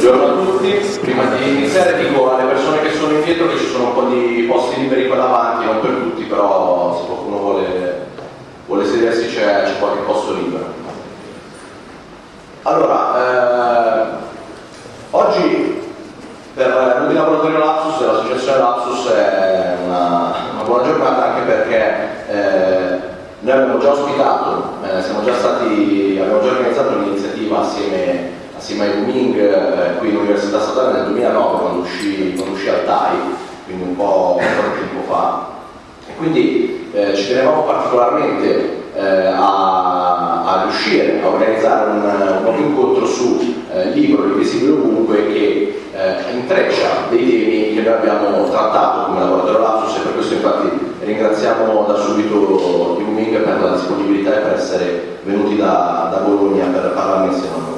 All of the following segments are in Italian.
Buongiorno a tutti, prima di iniziare dico alle persone che sono indietro che ci sono un po' di posti liberi qua davanti, non per tutti, però se qualcuno vuole, vuole sedersi c'è, qualche posto libero. Allora, eh, oggi per noi di Laboratorio Lapsus, dell'associazione Lapsus è una, una, buona giornata anche perché eh, noi abbiamo già ospitato, eh, già stati, abbiamo già organizzato un'iniziativa assieme assieme ai Booming eh, qui all'Università Statale nel 2009 quando uscì, quando uscì al TAI, quindi un po', tempo fa. E quindi eh, ci tenevamo particolarmente eh, a, a, riuscire a organizzare un, un incontro su eh, libro invisibile ovunque che eh, intreccia dei temi che noi abbiamo trattato come laboratorio Lapsus e per questo infatti ringraziamo da subito i Booming per la disponibilità e per essere venuti da, da Bologna per parlarne insieme a noi.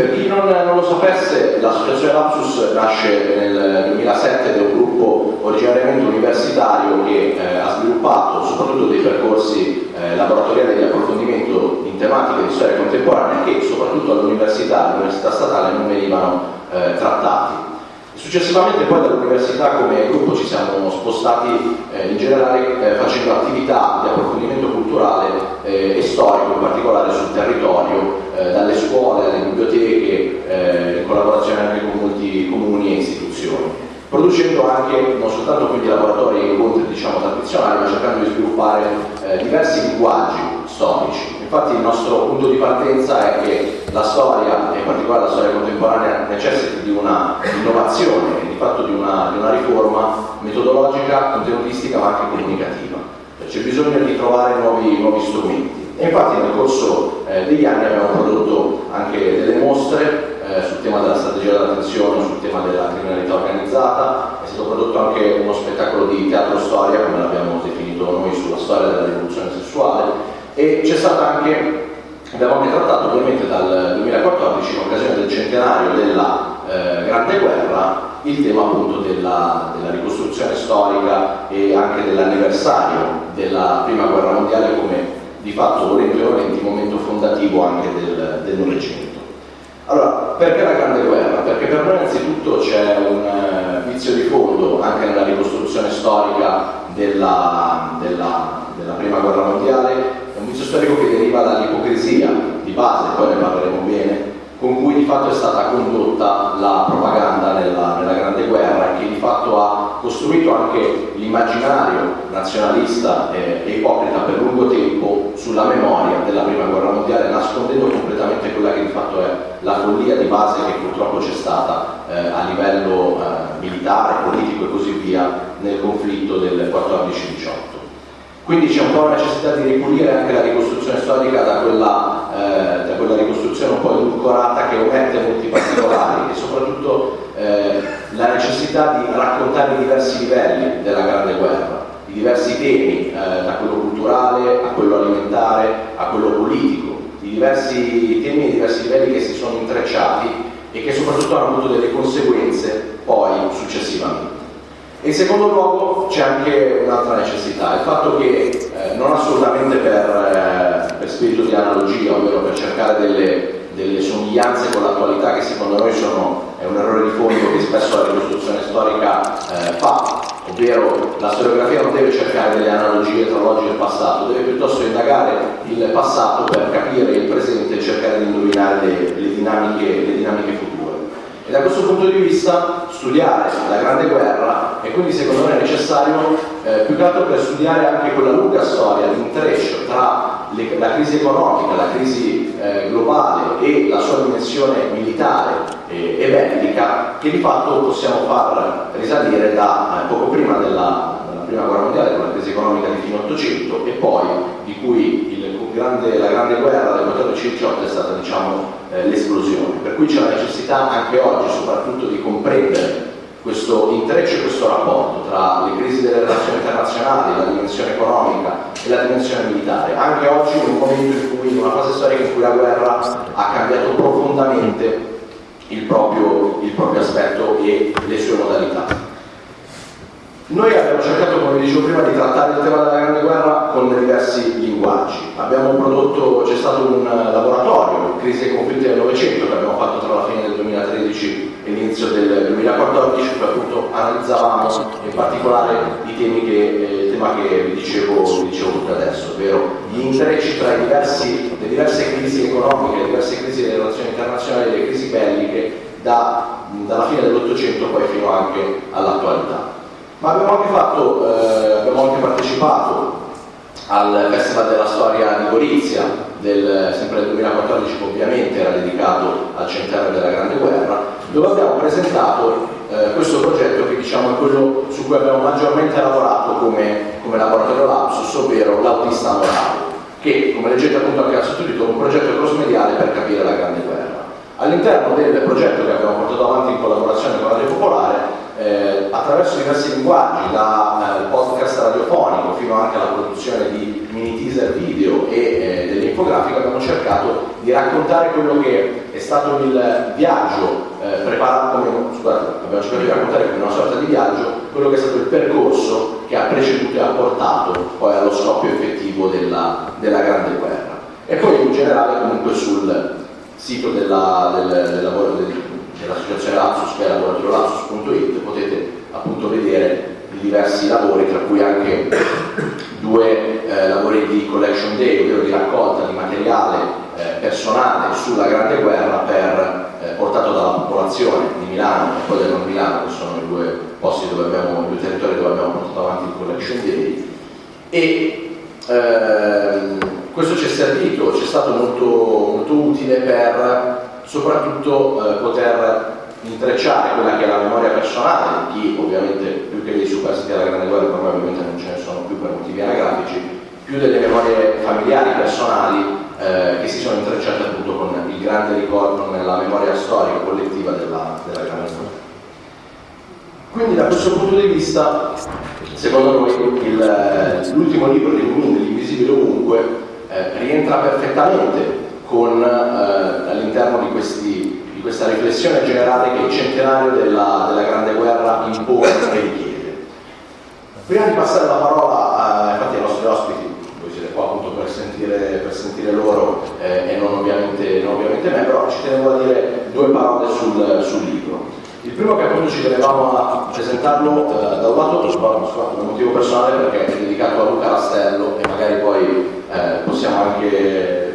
Per chi non, non lo sapesse, l'associazione Lapsus nasce nel 2007 ed è un gruppo originariamente universitario che eh, ha sviluppato soprattutto dei percorsi eh, laboratoriali di approfondimento in tematiche di storia contemporanea che soprattutto all'università, all'università statale non venivano eh, trattati. Successivamente poi dall'università come gruppo ci siamo spostati eh, in generale eh, facendo attività di approfondimento culturale eh, e storico, in particolare sul territorio, eh, dalle scuole alle biblioteche, eh, in collaborazione anche con molti comuni e istituzioni producendo anche non soltanto quindi laboratori e incontri diciamo, tradizionali, ma cercando di sviluppare eh, diversi linguaggi storici. Infatti il nostro punto di partenza è che la storia, e in particolare la storia contemporanea, necessita di una innovazione, di fatto di una, di una riforma metodologica, contenutistica ma anche comunicativa. C'è bisogno di trovare nuovi, nuovi strumenti. E infatti nel corso eh, degli anni abbiamo prodotto anche delle mostre eh, sul tema della strategia dell'attenzione, sul tema della criminalità organizzata, è stato prodotto anche uno spettacolo di teatro storia, come l'abbiamo definito noi, sulla storia della rivoluzione sessuale. E c'è stata anche, abbiamo anche trattato ovviamente dal 2014, in occasione del centenario della eh, Grande Guerra, il tema appunto della, della ricostruzione storica e anche dell'anniversario della Prima Guerra Mondiale come di fatto volenti o volenti momento fondativo anche del Novecento. Allora, perché la Grande Guerra? Perché per noi innanzitutto c'è un uh, vizio di fondo anche nella ricostruzione storica della, della, della, Prima Guerra Mondiale, è un vizio storico che deriva dall'ipocrisia di base, poi ne parleremo bene, con cui di fatto è stata condotta la propaganda nella, nella Grande Guerra e che di fatto ha costruito anche l'immaginario nazionalista e, e ipocrita per lungo tempo sulla memoria della Prima Guerra Mondiale, nascondendo completamente quella che di fatto è la follia di base che purtroppo c'è stata eh, a livello eh, militare, politico e così via nel conflitto del 14-18. Quindi c'è un po' la necessità di ripulire anche la ricostruzione storica da quella, eh, da quella ricostruzione un po' edulcorata che omette molti particolari e soprattutto eh, la necessità di raccontare i diversi livelli della Grande Guerra, i diversi temi, eh, da quello culturale a quello alimentare a quello politico, i diversi temi e i diversi livelli che si sono intrecciati e che soprattutto hanno avuto delle conseguenze poi successivamente. In secondo luogo c'è anche un'altra necessità, il fatto che eh, non assolutamente per, eh, per, spirito di analogia, ovvero per cercare delle, delle somiglianze con l'attualità che secondo noi sono, è un errore di fondo che spesso la ricostruzione storica eh, fa, ovvero la storiografia non deve cercare delle analogie tra l'oggi e il passato, deve piuttosto indagare il passato per capire il presente e cercare di indovinare le, le, dinamiche, le dinamiche future. E da questo punto di vista studiare la Grande Guerra e quindi secondo me è necessario eh, più che altro per studiare anche quella lunga storia di intreccio tra le, la crisi economica, la crisi eh, globale e la sua dimensione militare e, e bellica che di fatto possiamo far risalire da eh, poco prima della, della, Prima Guerra Mondiale con la crisi economica di fine 800 e poi di cui il grande, la Grande Guerra del 14-18 è stata diciamo, eh, l'esplosione. Per cui c'è la necessità anche oggi soprattutto di comprendere questo intreccio e questo rapporto tra le crisi delle relazioni internazionali, la dimensione economica e la dimensione militare, anche oggi in un momento in cui, in una fase storica in cui la guerra ha cambiato profondamente il proprio, il proprio aspetto e le sue modalità. Noi abbiamo cercato, come dicevo prima, di trattare il tema della Grande Guerra con diversi linguaggi. Abbiamo prodotto, c'è stato un laboratorio, Crisi e conflitti del Novecento, che abbiamo fatto tra la fine del 2013 del 2014 dove appunto analizzavamo in particolare i temi che, eh, il tema che vi dicevo, vi dicevo tutto adesso, ovvero gli intrecci tra diversi, le diverse crisi economiche, le diverse crisi delle relazioni internazionali, le crisi belliche da, dalla fine dell'Ottocento poi fino anche all'attualità. Ma abbiamo anche, fatto, eh, abbiamo anche partecipato al Festival della Storia di Gorizia, del, sempre del 2014 che ovviamente era dedicato al centenario della Grande Guerra, dove abbiamo presentato eh, questo progetto che diciamo è quello su cui abbiamo maggiormente lavorato come, come laboratorio Lapsus, ovvero l'autista morale, che come leggete appunto anche al sottotitolo è un progetto cross-mediale per capire la Grande Guerra. All'interno del progetto che abbiamo portato avanti in collaborazione con la Popolare eh, attraverso diversi linguaggi, dal eh, podcast radiofonico fino anche alla produzione di mini teaser video e eh, delle infografiche, abbiamo cercato di raccontare quello che è stato il viaggio eh, preparato, scusate, abbiamo cercato di raccontare come una sorta di viaggio, quello che è stato il percorso che ha preceduto e ha portato poi allo scoppio effettivo della, della Grande Guerra. E poi in generale comunque sul sito della, del, del lavoro del, dell'associazione Lapsus che è laboratoriolapsus.it potete appunto vedere i diversi lavori tra cui anche due eh, lavori di collection day ovvero di raccolta di materiale eh, personale sulla Grande Guerra per, eh, portato dalla popolazione di Milano e poi del non Milano che sono i due posti dove abbiamo, i due territori dove abbiamo portato avanti il collection day. E ehm, questo ci è servito, ci è stato molto, molto utile per soprattutto eh, poter intrecciare quella che è la memoria personale di ovviamente più che dei superstiti della grande guerra ovviamente non ce ne sono più per motivi anagrafici più delle memorie familiari personali eh, che si sono intrecciate appunto con il grande ricordo nella memoria storica collettiva della, della grande guerra. Quindi da questo punto di vista secondo noi l'ultimo libro di Mumin, L'invisibile ovunque eh, rientra perfettamente con eh, all'interno di, di, questa riflessione generale che il centenario della, della Grande Guerra impone e richiede. Prima di passare la parola a, infatti ai nostri ospiti, voi siete qua appunto per sentire, per sentire loro eh, e non ovviamente, non ovviamente, me, però ci tenevo a dire due parole sul, sul libro. Il primo che appunto ci tenevamo a presentarlo eh, da un lato per un motivo personale perché è dedicato a Luca Rastello e magari poi eh, possiamo anche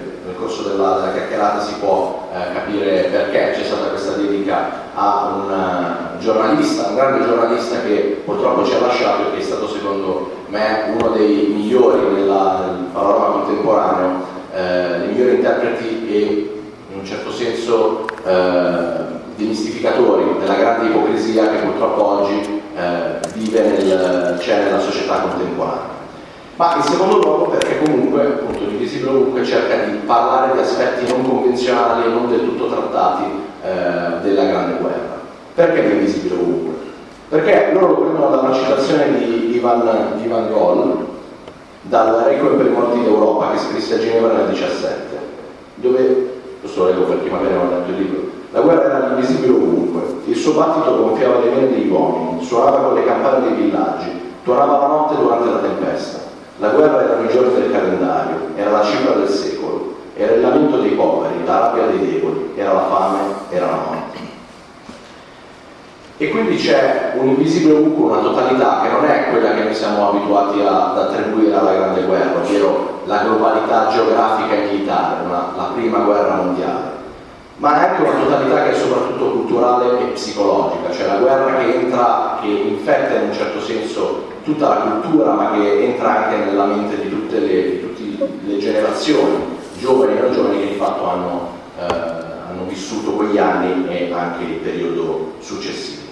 corso della, della chiacchierata si può eh, capire perché. C'è stata questa dedica a un uh, giornalista, un grande giornalista che purtroppo ci ha lasciato e che è stato secondo me uno dei migliori nella, nel panorama contemporaneo, eh, dei migliori interpreti e in un certo senso eh, demistificatori della grande ipocrisia che purtroppo oggi eh, vive nel, c'è nella società contemporanea ma in secondo luogo perché comunque appunto l'invisibile ovunque cerca di parlare di aspetti non convenzionali e non del tutto trattati eh, della grande guerra. Perché l'invisibile ovunque? Perché loro lo prendono da una citazione di Ivan, di Ivan Gol dal Requiem per i morti d'Europa che scrisse a Ginevra nel 17 dove, lo leggo per chi magari non ha letto il libro la guerra era invisibile ovunque il suo battito gonfiava le vene degli uomini suonava con le campane dei villaggi tuonava la notte durante la tempesta la guerra erano i giorni del calendario, era la cifra del secolo, era il lamento dei poveri, la rabbia dei deboli, era la fame, era la morte. E quindi c'è un invisibile ovunque, una totalità che non è quella che noi siamo abituati ad attribuire alla grande guerra, ovvero la globalità geografica e militare, una, la prima guerra mondiale, ma è anche una totalità che è soprattutto culturale e psicologica, cioè la guerra che entra, che infetta in un certo senso tutta la cultura, ma che entra anche nella mente di tutte le, di tutte le generazioni, giovani e non giovani, che di fatto hanno, eh, hanno vissuto quegli anni e anche il periodo successivo.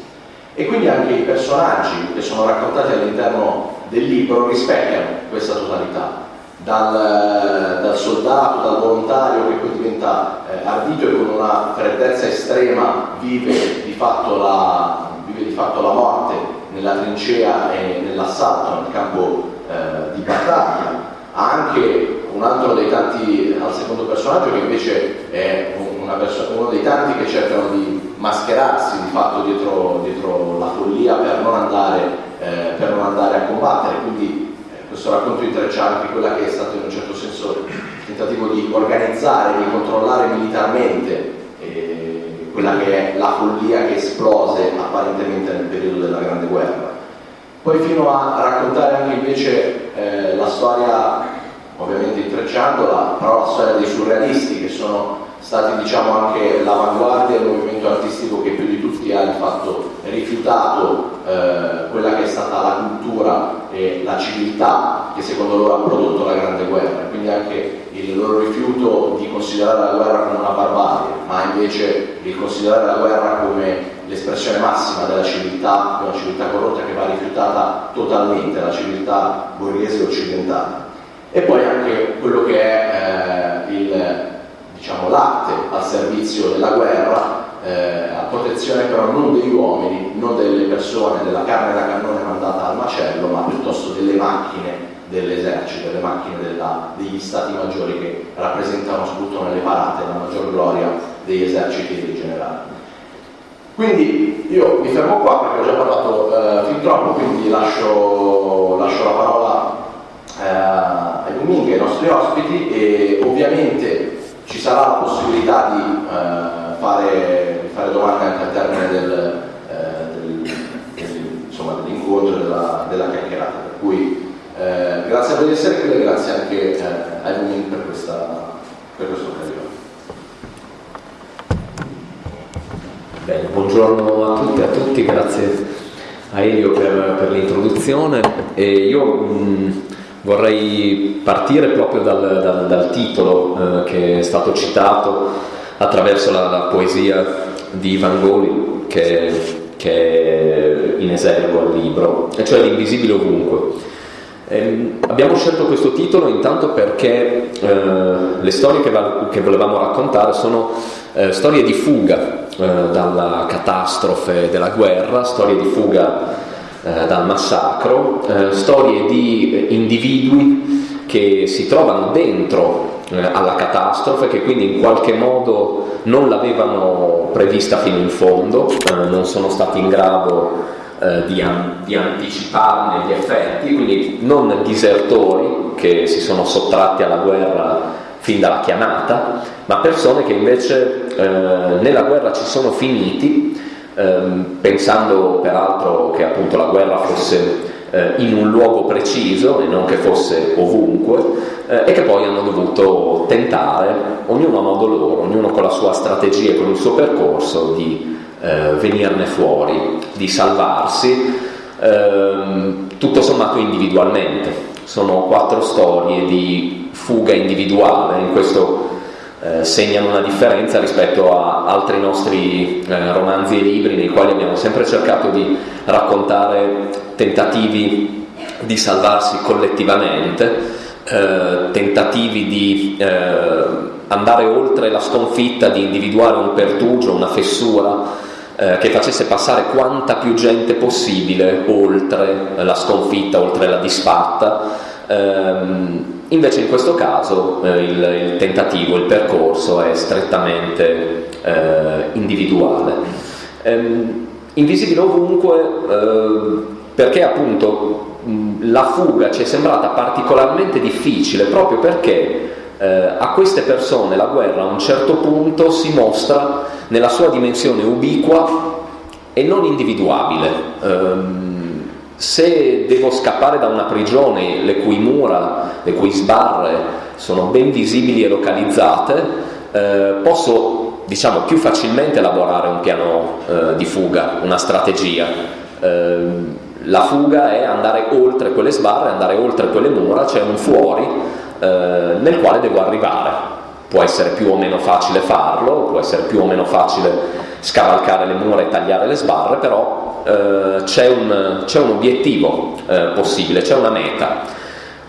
E quindi anche i personaggi che sono raccontati all'interno del libro rispecchiano questa totalità, dal, dal, soldato, dal volontario che poi diventa eh, ardito e con una freddezza estrema vive di fatto la, vive di fatto la morte nella trincea e nell'assalto nel campo eh, di battaglia. Ha anche un altro dei tanti, al secondo personaggio che invece è uno dei tanti che cercano di mascherarsi di fatto dietro, dietro la follia per non, andare, eh, per non andare a combattere. Quindi eh, questo racconto intreccia anche quella che è stato in un certo senso il tentativo di organizzare, di controllare militarmente quella che è la follia che esplose apparentemente nel periodo della Grande Guerra. Poi fino a raccontare anche invece eh, la storia, ovviamente intrecciandola, però la storia dei surrealisti che sono stati diciamo anche l'avanguardia del movimento artistico che più di tutti ha di fatto rifiutato eh, quella che è stata la cultura e la civiltà che secondo loro ha prodotto la grande guerra, quindi anche il loro rifiuto di considerare la guerra come una barbarie, ma invece di considerare la guerra come l'espressione massima della civiltà, una civiltà corrotta che va rifiutata totalmente, la civiltà borghese occidentale. E poi anche quello che è eh, il diciamo, latte al servizio della guerra, eh, a protezione però non degli uomini, non delle persone, della carne da cannone mandata al macello, ma piuttosto delle macchine dell'esercito, delle macchine della, degli stati maggiori che rappresentano soprattutto nelle parate la maggior gloria degli eserciti e dei generali. Quindi io mi fermo qua perché ho già parlato eh, fin troppo, quindi lascio, lascio la parola eh, ai Domingue, ai nostri ospiti e ovviamente ci sarà la possibilità di eh, fare, fare, domande anche al termine del, eh, del, del, dell'incontro della, della, chiacchierata. Per cui eh, grazie di essere qui e grazie anche eh, ai Lumin per questa, per questa occasione. Bene, buongiorno a tutti e a tutti, grazie a Elio per, per l'introduzione. Io mh, Vorrei partire proprio dal, dal, dal titolo eh, che è stato citato attraverso la, la poesia di Ivan Goli che, che, è in esergo al libro, e cioè L'invisibile ovunque. Eh, abbiamo scelto questo titolo intanto perché eh, le storie che, che, volevamo raccontare sono eh, storie di fuga eh, dalla catastrofe della guerra, storie di fuga eh, dal massacro, eh, storie di individui che si trovano dentro alla catastrofe, che quindi in qualche modo non l'avevano prevista fino in fondo, non sono stati in grado eh, di, di, anticiparne gli effetti, quindi non disertori che si sono sottratti alla guerra fin dalla chiamata, ma persone che invece eh, nella guerra ci sono finiti ehm, pensando peraltro che appunto la guerra fosse eh, in un luogo preciso e non che fosse ovunque eh, e che poi hanno dovuto tentare, ognuno a modo loro, ognuno con la sua strategia e con il suo percorso, di eh, venirne fuori, di salvarsi, ehm, tutto sommato individualmente. Sono quattro storie di fuga individuale in questo eh, segnano una differenza rispetto a altri nostri eh, romanzi e libri nei quali abbiamo sempre cercato di raccontare tentativi di salvarsi collettivamente, eh, tentativi di eh, andare oltre la sconfitta, di individuare un pertugio, una fessura eh, che facesse passare quanta più gente possibile oltre la sconfitta, oltre la disfatta. Ehm, Invece in questo caso eh, il, il, tentativo, il percorso è strettamente eh, individuale. Ehm, invisibile ovunque eh, perché appunto mh, la fuga ci è sembrata particolarmente difficile proprio perché eh, a queste persone la guerra a un certo punto si mostra nella sua dimensione ubiqua e non individuabile. Ehm, se devo scappare da una prigione le cui mura, le cui sbarre sono ben visibili e localizzate, eh, posso diciamo, più facilmente elaborare un piano eh, di fuga, una strategia. Eh, la fuga è andare oltre quelle sbarre, andare oltre quelle mura, c'è un fuori eh, nel quale devo arrivare. Può essere più o meno facile farlo, può essere più o meno facile scavalcare le mura e tagliare le sbarre, però eh, c'è, un, un, obiettivo eh, possibile, c'è una meta.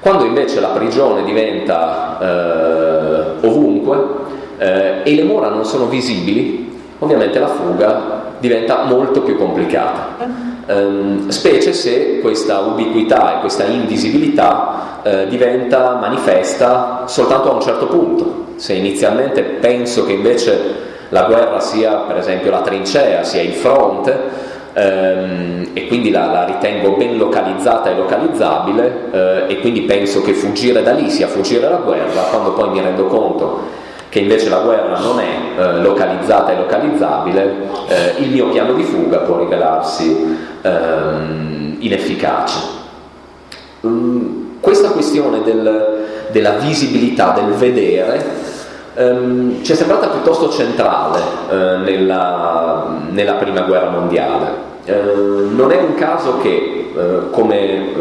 Quando invece la prigione diventa eh, ovunque eh, e le mura non sono visibili, ovviamente la fuga diventa molto più complicata. Um, specie se questa ubiquità e questa invisibilità uh, diventa manifesta soltanto a un certo punto. Se inizialmente penso che invece la guerra sia per esempio la trincea, sia il fronte, ehm, e quindi la, la, ritengo ben localizzata e localizzabile eh, e quindi penso che fuggire da lì sia fuggire dalla guerra, quando poi mi rendo conto che invece la guerra non è eh, localizzata e localizzabile, eh, il mio piano di fuga può rivelarsi ehm, inefficace. Um, questa questione del, della visibilità, del vedere, ehm, ci è sembrata piuttosto centrale eh, nella, nella, prima guerra mondiale. Eh, non è un caso che, eh, come eh,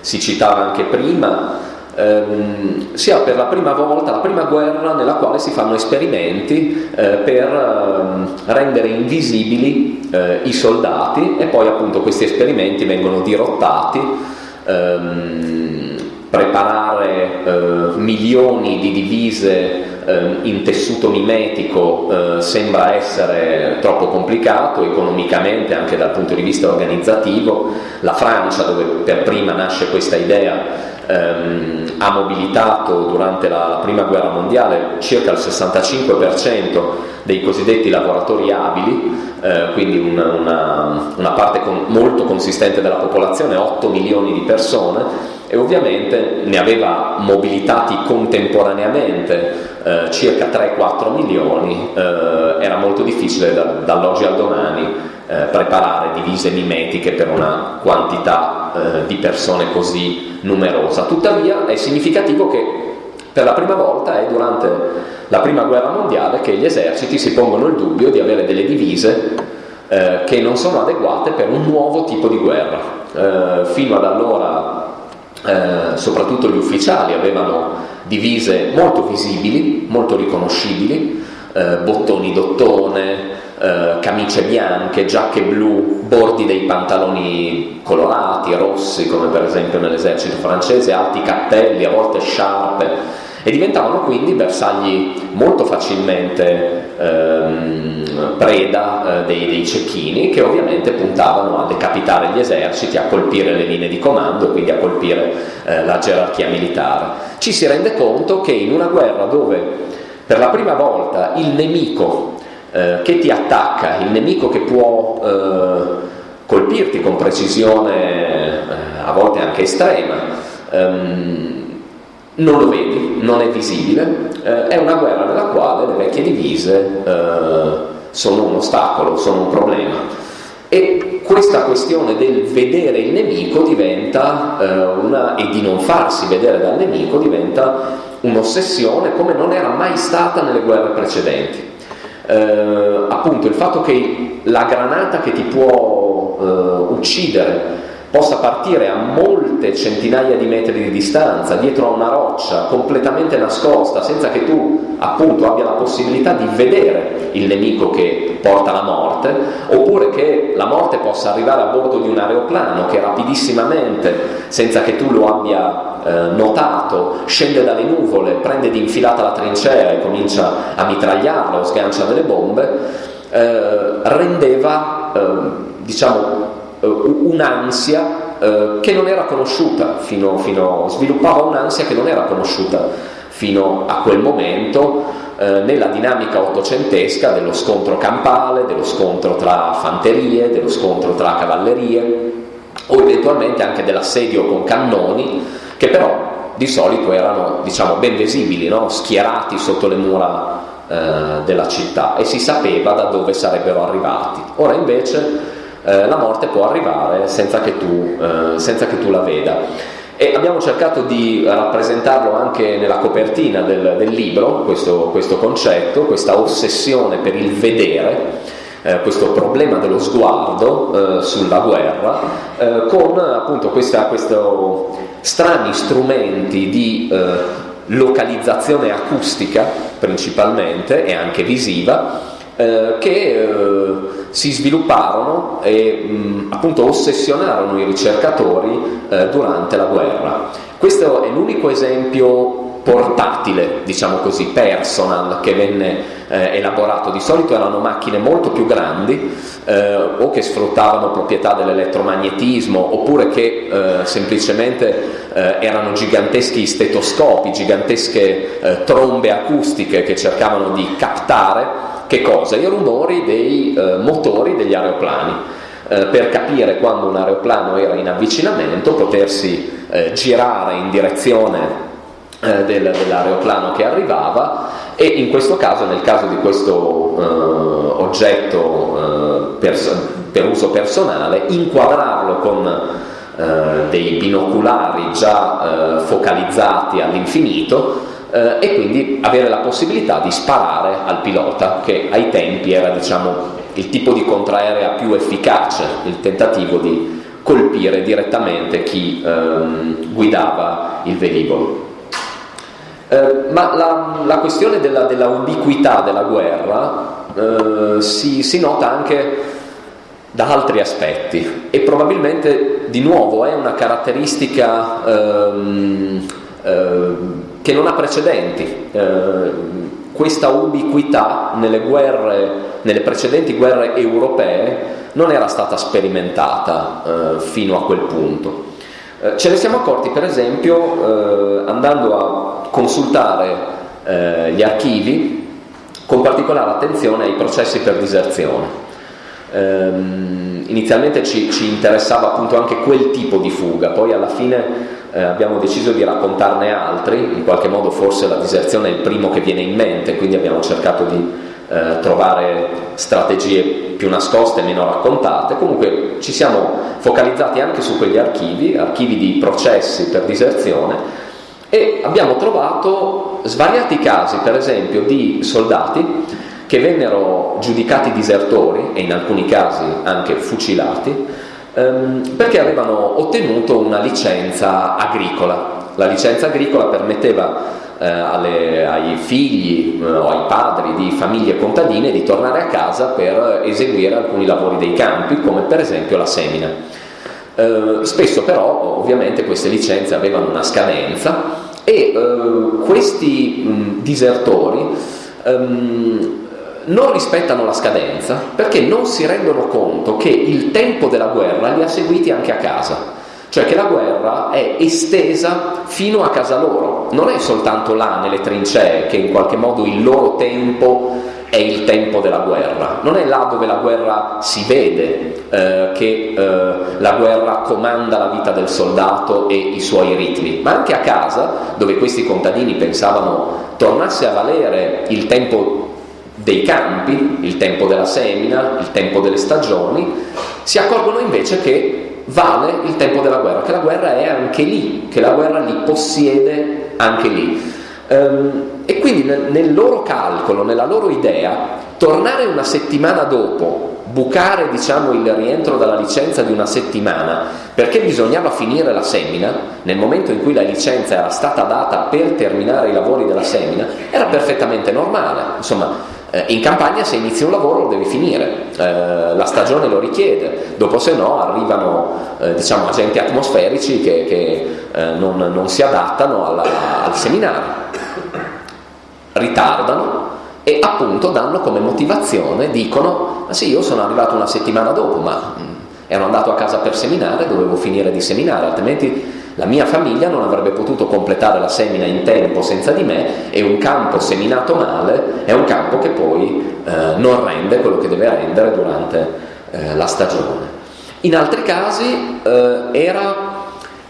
si citava anche prima, ehm, sia per la prima volta, la prima guerra nella quale si fanno esperimenti eh, per ehm, rendere invisibili eh, i soldati e poi appunto questi esperimenti vengono dirottati. Ehm, preparare eh, milioni di divise eh, in tessuto mimetico eh, sembra essere troppo complicato economicamente anche dal punto di vista organizzativo. La Francia, dove per prima nasce questa idea, ehm, ha mobilitato durante la prima guerra mondiale circa il 65% dei cosiddetti lavoratori abili, eh, quindi una, una, una parte con, molto consistente della popolazione, 8 milioni di persone, e ovviamente ne aveva mobilitati contemporaneamente eh, circa 3-4 milioni, eh, era molto difficile da, dall'oggi al domani eh, preparare divise mimetiche per una quantità eh, di persone così numerosa. Tuttavia è significativo che per la prima volta è durante la prima guerra mondiale che gli eserciti si pongono il dubbio di avere delle divise eh, che non sono adeguate per un nuovo tipo di guerra. Eh, fino ad allora eh, soprattutto gli ufficiali avevano divise molto visibili, molto riconoscibili, eh, bottoni d'ottone, eh, camicie bianche, giacche blu, bordi dei pantaloni colorati, rossi, come per esempio nell'esercito francese, alti cappelli, a volte sciarpe, e diventavano quindi bersagli molto facilmente ehm, preda eh, dei, dei, cecchini che ovviamente puntavano a decapitare gli eserciti, a colpire le linee di comando e quindi a colpire eh, la gerarchia militare. Ci si rende conto che in una guerra dove per la prima volta il nemico eh, che ti attacca, il nemico che può eh, colpirti con precisione eh, a volte anche estrema, ehm, non lo vedi, non è visibile, eh, è una guerra nella quale le vecchie divise eh, sono un ostacolo, sono un problema. E questa questione del vedere il nemico diventa eh, una, e di non farsi vedere dal nemico diventa un'ossessione come non era mai stata nelle guerre precedenti. Eh, appunto il fatto che la granata che ti può eh, uccidere possa partire a molte centinaia di metri di distanza, dietro a una roccia, completamente nascosta, senza che tu appunto abbia la possibilità di vedere il nemico che porta la morte, oppure che la morte possa arrivare a bordo di un aeroplano che rapidissimamente, senza che tu lo abbia eh, notato, scende dalle nuvole, prende di infilata la trincea e comincia a mitragliarla o sgancia delle bombe, eh, rendeva, eh, diciamo, un'ansia eh, che non era conosciuta fino, fino, sviluppava un'ansia che non era conosciuta fino a quel momento eh, nella dinamica ottocentesca dello scontro campale, dello scontro tra fanterie, dello scontro tra cavallerie o eventualmente anche dell'assedio con cannoni che però di solito erano diciamo, ben visibili, no? schierati sotto le mura eh, della città e si sapeva da dove sarebbero arrivati. Ora invece eh, la morte può arrivare senza che tu, eh, senza che tu la veda. E abbiamo cercato di rappresentarlo anche nella copertina del, del libro, questo, questo, concetto, questa ossessione per il vedere, eh, questo problema dello sguardo eh, sulla guerra, eh, con appunto questi strani strumenti di eh, localizzazione acustica principalmente e anche visiva, eh, che eh, si svilupparono e mh, appunto ossessionarono i ricercatori eh, durante la guerra. Questo è l'unico esempio portatile, diciamo così, personal che venne eh, elaborato. Di solito erano macchine molto più grandi eh, o che sfruttavano proprietà dell'elettromagnetismo oppure che semplicemente erano giganteschi stetoscopi, gigantesche trombe acustiche che cercavano di captare che cosa? I rumori dei eh, motori degli aeroplani. Eh, per capire quando un aeroplano era in avvicinamento, potersi eh, girare in direzione eh, del, dell'aeroplano che arrivava e in questo caso, nel caso di questo eh, oggetto eh, pers- per uso personale, inquadrarlo con eh, dei binoculari già eh, focalizzati all'infinito eh, e quindi avere la possibilità di sparare al pilota, che ai tempi era diciamo, il tipo di contraerea più efficace, il tentativo di colpire direttamente chi ehm, guidava il velivolo. Eh, ma la, la, questione della, della, ubiquità della guerra eh, si, si, nota anche da altri aspetti e probabilmente di nuovo è una caratteristica ehm, eh, che non ha precedenti. Eh, questa ubiquità nelle, guerre, nelle precedenti guerre europee non era stata sperimentata eh, fino a quel punto. Eh, ce ne siamo accorti per esempio eh, andando a consultare eh, gli archivi con particolare attenzione ai processi per diserzione. Ehm, inizialmente ci, ci, interessava appunto anche quel tipo di fuga, poi alla fine eh, abbiamo deciso di raccontarne altri, in qualche modo forse la diserzione è il primo che viene in mente, quindi abbiamo cercato di eh, trovare strategie più nascoste, meno raccontate, comunque ci siamo focalizzati anche su quegli archivi, archivi di processi per diserzione e abbiamo trovato svariati casi, per esempio, di soldati che vennero giudicati disertori e in alcuni casi anche fucilati ehm, perché avevano ottenuto una licenza agricola. La licenza agricola permetteva eh, alle, ai figli eh, o ai padri di famiglie contadine di tornare a casa per eseguire alcuni lavori dei campi, come per esempio la semina. Eh, spesso però ovviamente queste licenze avevano una scadenza e eh, questi mh, disertori ehm, non rispettano la scadenza perché non si rendono conto che il tempo della guerra li ha seguiti anche a casa. Cioè che la guerra è estesa fino a casa loro, non è soltanto là nelle trincee che in qualche modo il loro tempo è il tempo della guerra, non è là dove la guerra si vede eh, che eh, la guerra comanda la vita del soldato e i suoi ritmi, ma anche a casa dove questi contadini pensavano tornasse a valere il tempo dei campi, il tempo della semina, il tempo delle stagioni, si accorgono invece che vale il tempo della guerra, che la guerra è anche lì, che la guerra li possiede anche lì. Um, e quindi nel loro calcolo, nella loro idea, tornare una settimana dopo bucare diciamo, il rientro dalla licenza di una settimana perché bisognava finire la semina nel momento in cui la licenza era stata data per terminare i lavori della semina era perfettamente normale insomma eh, in campagna se inizi un lavoro lo devi finire, eh, la stagione lo richiede, dopo se no arrivano eh, diciamo, agenti atmosferici che, che eh, non, non, si adattano alla, al seminario, ritardano e appunto danno come motivazione, dicono, ma sì io sono arrivato una settimana dopo, ma mm, ero andato a casa per seminare, dovevo finire di seminare, altrimenti la mia famiglia non avrebbe potuto completare la semina in tempo senza di me e un campo seminato male è un campo che poi eh, non rende quello che deve rendere durante eh, la stagione. In altri casi eh, era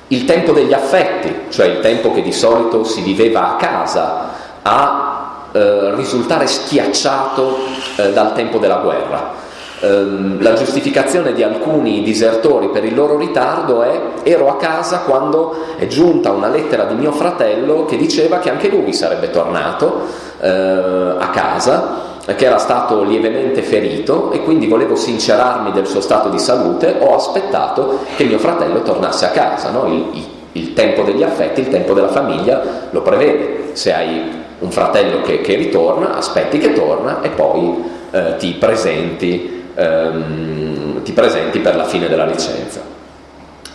il tempo degli affetti, cioè il tempo che di solito si viveva a casa, a eh, risultare schiacciato eh, dal tempo della guerra. Ehm, la giustificazione di alcuni disertori per il loro ritardo è ero a casa quando è giunta una lettera di mio fratello che diceva che anche lui sarebbe tornato eh, a casa che era stato lievemente ferito e quindi volevo sincerarmi del suo stato di salute, ho aspettato che mio fratello tornasse a casa. No? Il, il, il, tempo degli affetti, il tempo della famiglia lo prevede. Se hai un fratello che, che ritorna, aspetti che torna e poi eh, ti presenti ehm, ti presenti per la fine della licenza.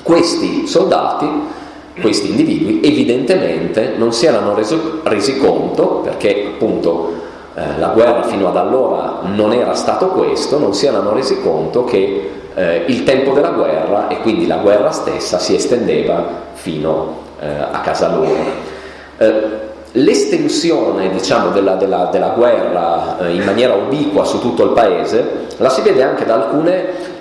Questi soldati, questi individui, evidentemente non si erano reso, resi conto, perché appunto eh, la guerra fino ad allora non era stato questo, non si erano resi conto che eh, il tempo della guerra e quindi la guerra stessa si estendeva fino eh, a casa loro. L'estensione diciamo, della, della, della, guerra eh, in maniera ubiqua su tutto il paese la si vede anche da alcuni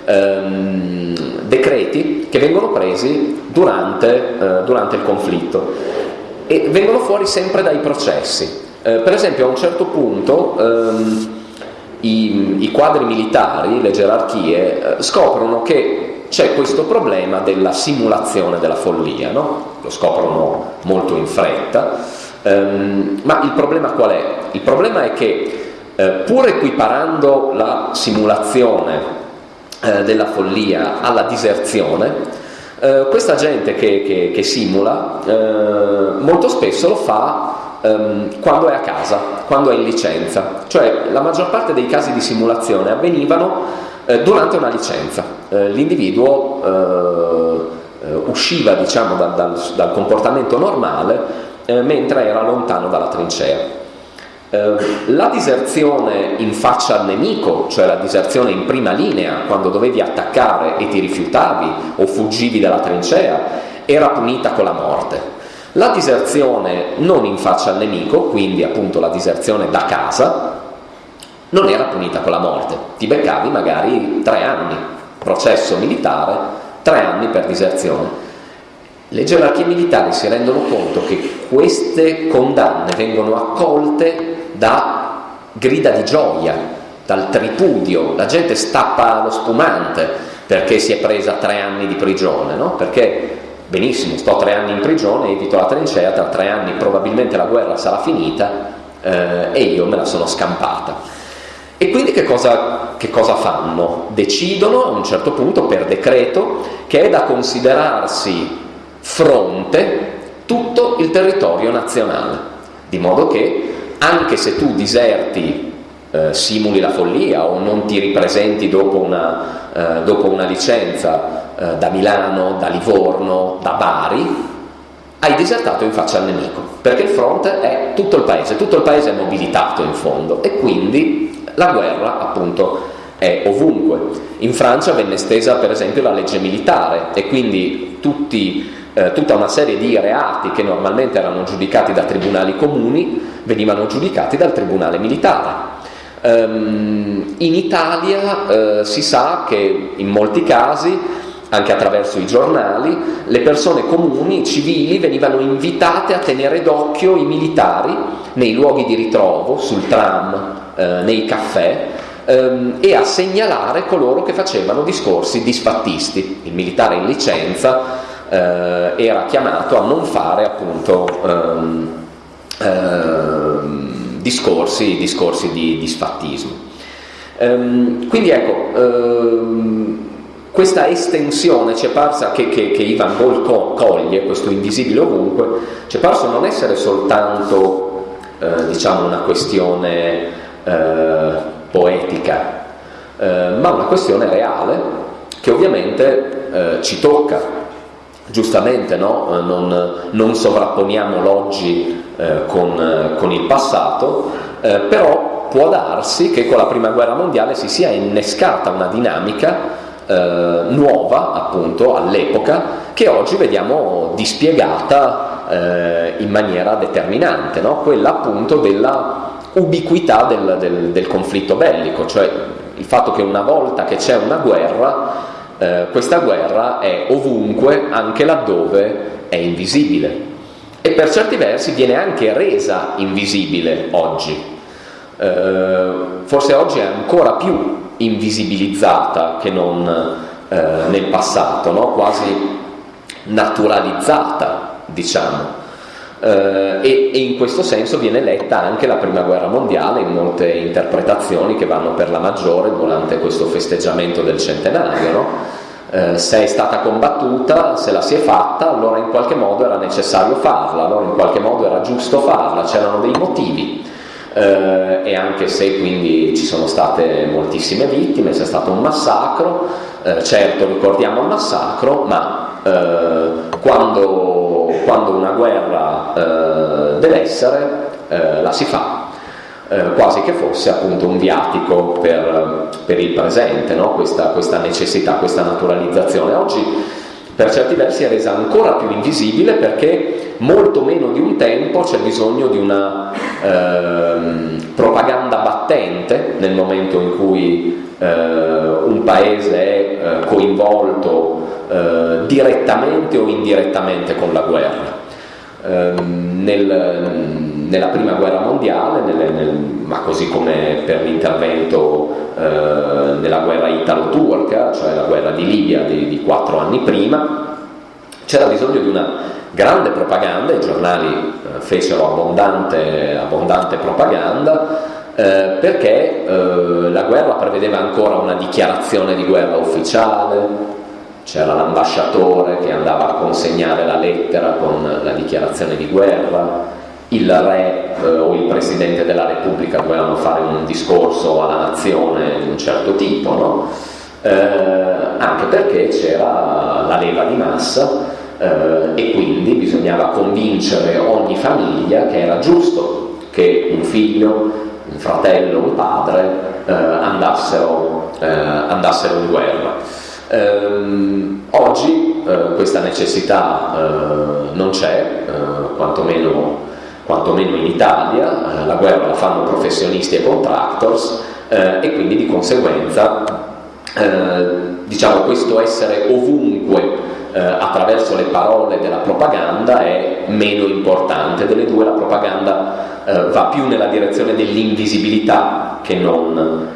ehm, decreti che vengono presi durante, eh, durante il conflitto e vengono fuori sempre dai processi. Eh, per esempio a un certo punto ehm, i, i, quadri militari, le gerarchie, eh, scoprono che c'è questo problema della simulazione della follia, no? lo scoprono molto in fretta, ehm, ma il problema qual è? Il problema è che eh, pur equiparando la simulazione eh, della follia alla diserzione, eh, questa gente che, che, che simula eh, molto spesso lo fa ehm, quando è a casa, quando è in licenza, cioè la maggior parte dei casi di simulazione avvenivano eh, durante una licenza, eh, l'individuo usciva diciamo, dal, dal, dal comportamento normale mentre era lontano dalla trincea. Ehm, la diserzione in faccia al nemico, cioè la diserzione in prima linea, quando dovevi attaccare e ti rifiutavi o fuggivi dalla trincea, era punita con la morte. La diserzione non in faccia al nemico, quindi appunto la diserzione da casa, non era punita con la morte. Ti beccavi magari tre anni, processo militare, tre anni per diserzione. Le gerarchie militari si rendono conto che queste condanne vengono accolte da grida di gioia, dal tripudio, la gente stappa lo spumante perché si è presa tre anni di prigione, no? perché benissimo, sto tre anni in prigione, evito la trincea, tra tre anni probabilmente la guerra sarà finita eh, e io me la sono scampata. E quindi che cosa, che cosa fanno? Decidono a un certo punto per decreto che è da considerarsi fronte tutto il territorio nazionale, di modo che anche se tu diserti, eh, simuli la follia o non ti ripresenti dopo una, eh, dopo una licenza eh, da Milano, da Livorno, da Bari, hai disertato in faccia al nemico, perché il fronte è tutto il paese, tutto il paese è mobilitato in fondo e quindi la guerra appunto è ovunque. In Francia venne estesa per esempio la legge militare e quindi tutti eh, tutta una serie di reati che normalmente erano giudicati da tribunali comuni venivano giudicati dal tribunale militare. Um, in Italia eh, si sa che in molti casi, anche attraverso i giornali, le persone comuni, civili, venivano invitate a tenere d'occhio i militari nei luoghi di ritrovo, sul tram, eh, nei caffè, ehm, e a segnalare coloro che facevano discorsi disfattisti. Il militare in licenza eh, era chiamato a non fare appunto ehm, ehm, discorsi, discorsi, di, di sfattismo. Ehm, quindi ecco, ehm, questa estensione ci è parsa che, che, che Ivan Gol coglie, questo invisibile ovunque, ci è parso non essere soltanto eh, diciamo una questione eh, poetica, eh, ma una questione reale che ovviamente eh, ci tocca giustamente no? Eh, non, non, sovrapponiamo l'oggi eh, con, eh, con, il passato, eh, però può darsi che con la prima guerra mondiale si sia innescata una dinamica eh, nuova appunto all'epoca che oggi vediamo dispiegata eh, in maniera determinante, no? quella appunto della ubiquità del, del, del conflitto bellico, cioè il fatto che una volta che c'è una guerra eh, questa guerra è ovunque, anche laddove è invisibile. E per certi versi viene anche resa invisibile oggi. Eh, forse oggi è ancora più invisibilizzata che non eh, nel passato, no? quasi naturalizzata, diciamo. Uh, e, e, in questo senso viene letta anche la prima guerra mondiale in molte interpretazioni che vanno per la maggiore durante questo festeggiamento del centenario. No? Uh, se è stata combattuta, se la si è fatta, allora in qualche modo era necessario farla, allora in qualche modo era giusto farla, c'erano dei motivi. Uh, e anche se quindi ci sono state moltissime vittime, c'è stato un massacro, certo ricordiamo il massacro, ma quando quando una guerra eh, deve eh, la si fa, eh, quasi che fosse appunto un viatico per, per il presente, no? questa, questa necessità, questa naturalizzazione. Oggi per certi versi è resa ancora più invisibile perché molto meno di un tempo c'è bisogno di una eh, propaganda battente nel momento in cui eh, un paese è eh, coinvolto eh, direttamente o indirettamente con la guerra. Ehm, nel, nella prima guerra mondiale, nelle, nel, ma così come per l'intervento eh, nella guerra italo-turca, cioè la guerra di Libia di, di quattro anni prima, c'era bisogno di una grande propaganda, i giornali eh, fecero abbondante, abbondante propaganda, eh, perché eh, la guerra prevedeva ancora una dichiarazione di guerra ufficiale, c'era l'ambasciatore che andava a consegnare la lettera con la dichiarazione di guerra, il re eh, o il presidente della Repubblica dovevano fare un discorso alla nazione di un certo tipo, no? eh, anche perché c'era la leva di massa eh, e quindi bisognava convincere ogni famiglia che era giusto che un figlio, un fratello, un padre eh, andassero, eh, andassero in guerra. Ehm, oggi eh, questa necessità eh, non c'è, eh, quantomeno, quantomeno, in Italia, eh, la guerra la fanno professionisti e contractors eh, e quindi di conseguenza eh, diciamo questo essere ovunque attraverso le parole della propaganda è meno importante, delle due la propaganda va più nella direzione dell'invisibilità che non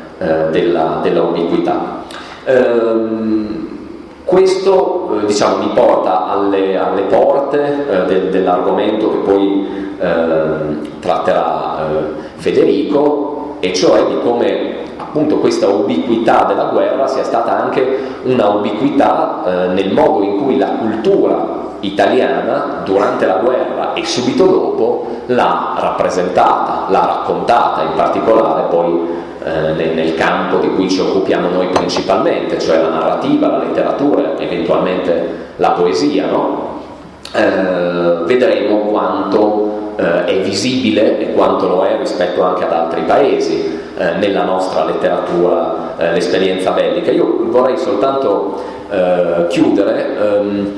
della, della ubiquità. Ehm, questo eh, diciamo, mi porta alle, alle porte eh, de, dell'argomento che poi eh, tratterà eh, Federico, e cioè di come appunto questa ubiquità della guerra sia stata anche una ubiquità eh, nel modo in cui la cultura italiana durante la guerra e subito dopo l'ha rappresentata, l'ha raccontata, in particolare poi eh, nel, nel, campo di cui ci occupiamo noi principalmente, cioè la narrativa, la letteratura, eventualmente la poesia, no? eh, vedremo quanto eh, è visibile e quanto lo è rispetto anche ad altri paesi eh, nella nostra letteratura eh, l'esperienza bellica. Io vorrei soltanto chiudere ehm,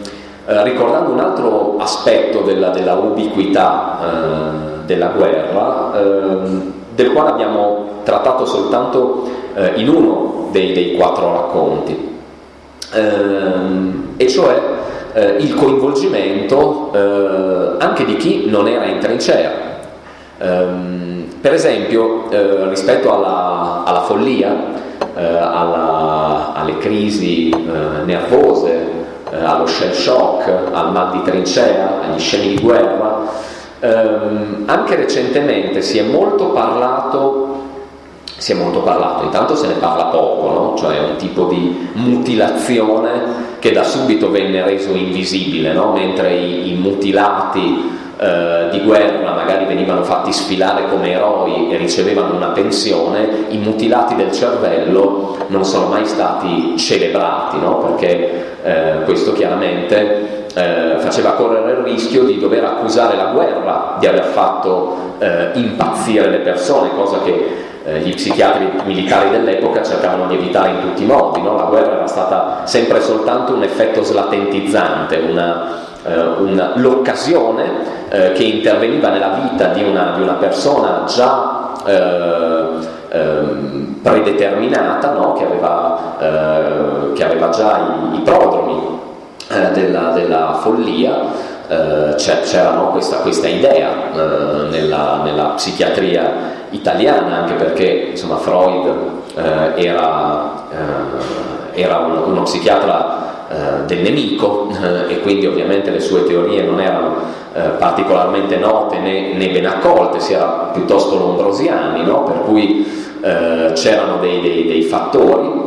ricordando un altro aspetto della, della ubiquità della guerra ehm, del quale abbiamo trattato soltanto eh, in uno dei, dei, quattro racconti, ehm, e cioè eh, il coinvolgimento eh, anche di chi non era in trincea. Ehm, per esempio, eh, rispetto alla, alla follia, eh, alla, alle crisi eh, allo shell shock, al mal di trincea, agli scemi di guerra, ehm, anche recentemente si è molto parlato si è molto parlato, intanto se ne parla poco, no? cioè un tipo di mutilazione che da subito venne reso invisibile, no? mentre i, i mutilati eh, di guerra magari venivano fatti sfilare come eroi e ricevevano una pensione, i mutilati del cervello non sono mai stati celebrati, no? perché eh, questo chiaramente eh, faceva correre il rischio di dover accusare la guerra di aver fatto eh, impazzire le persone, cosa che eh, gli psichiatri militari dell'epoca cercavano di evitare in tutti i modi, no? la guerra era stata sempre soltanto un effetto slatentizzante, una, l'occasione eh, che interveniva nella vita di una, di una persona già eh, ehm, predeterminata, no? che, aveva, eh, che, aveva, già i, i prodromi eh, della, della follia, c'era no, questa, questa, idea uh, nella, nella, psichiatria italiana, anche perché insomma, Freud eh, era, eh, era un, uno psichiatra eh, del nemico eh, e quindi ovviamente le sue teorie non erano eh, particolarmente note né, né, ben accolte, si era piuttosto lombrosiani, no? per cui eh, c'erano dei, dei, dei fattori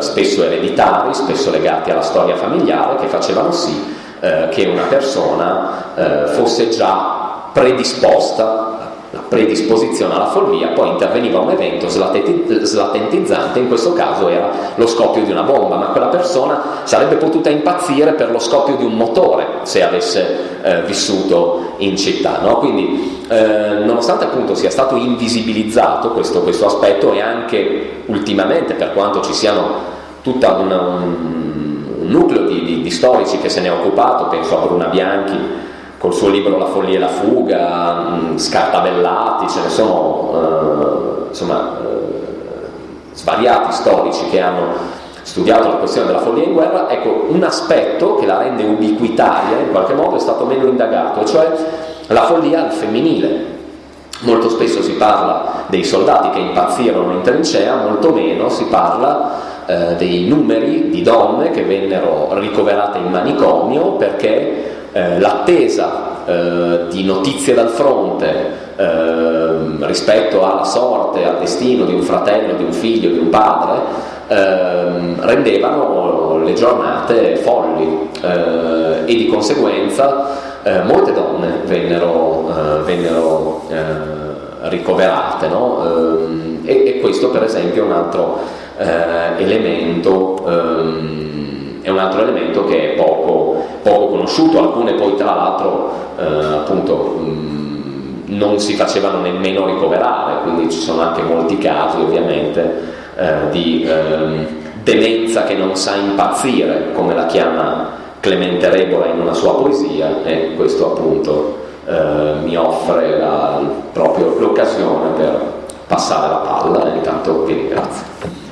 spesso ereditari, spesso legati alla storia familiare, che facevano sì che una persona fosse già predisposta la predisposizione alla follia, poi interveniva un evento slatentizzante, in questo caso era lo scoppio di una bomba, ma quella persona sarebbe potuta impazzire per lo scoppio di un motore se avesse eh, vissuto in città. No? Quindi, eh, nonostante appunto sia stato invisibilizzato questo, questo, aspetto e anche ultimamente, per quanto ci siano tutta una, un, un, nucleo di, di, di storici che se ne è occupato, penso a Bruna Bianchi, col suo libro La follia e la fuga, mh, scartabellati, ce ne sono eh, insomma, eh, svariati storici che hanno studiato la questione della follia in guerra, ecco, un aspetto che la rende ubiquitaria in qualche modo è stato meno indagato, cioè la follia al femminile. Molto spesso si parla dei soldati che impazzirono in trincea, molto meno si parla eh, dei numeri di donne che vennero ricoverate in manicomio perché eh, l'attesa eh, di notizie dal fronte eh, rispetto alla sorte, al destino di un fratello, di un figlio, di un padre, ehm, rendevano le giornate folli eh, e di conseguenza eh, molte donne vennero, eh, vennero ricoverate no? Ehm, e, e, questo per esempio è un altro elemento ehm, è un altro elemento che è poco, poco conosciuto, alcune poi tra l'altro appunto mh, non si facevano nemmeno ricoverare, quindi ci sono anche molti casi ovviamente eh, di eh, demenza che non sa impazzire, come la chiama Clemente Rebola in una sua poesia e questo appunto eh, mi offre la, proprio l'occasione per passare la palla e intanto vi ringrazio.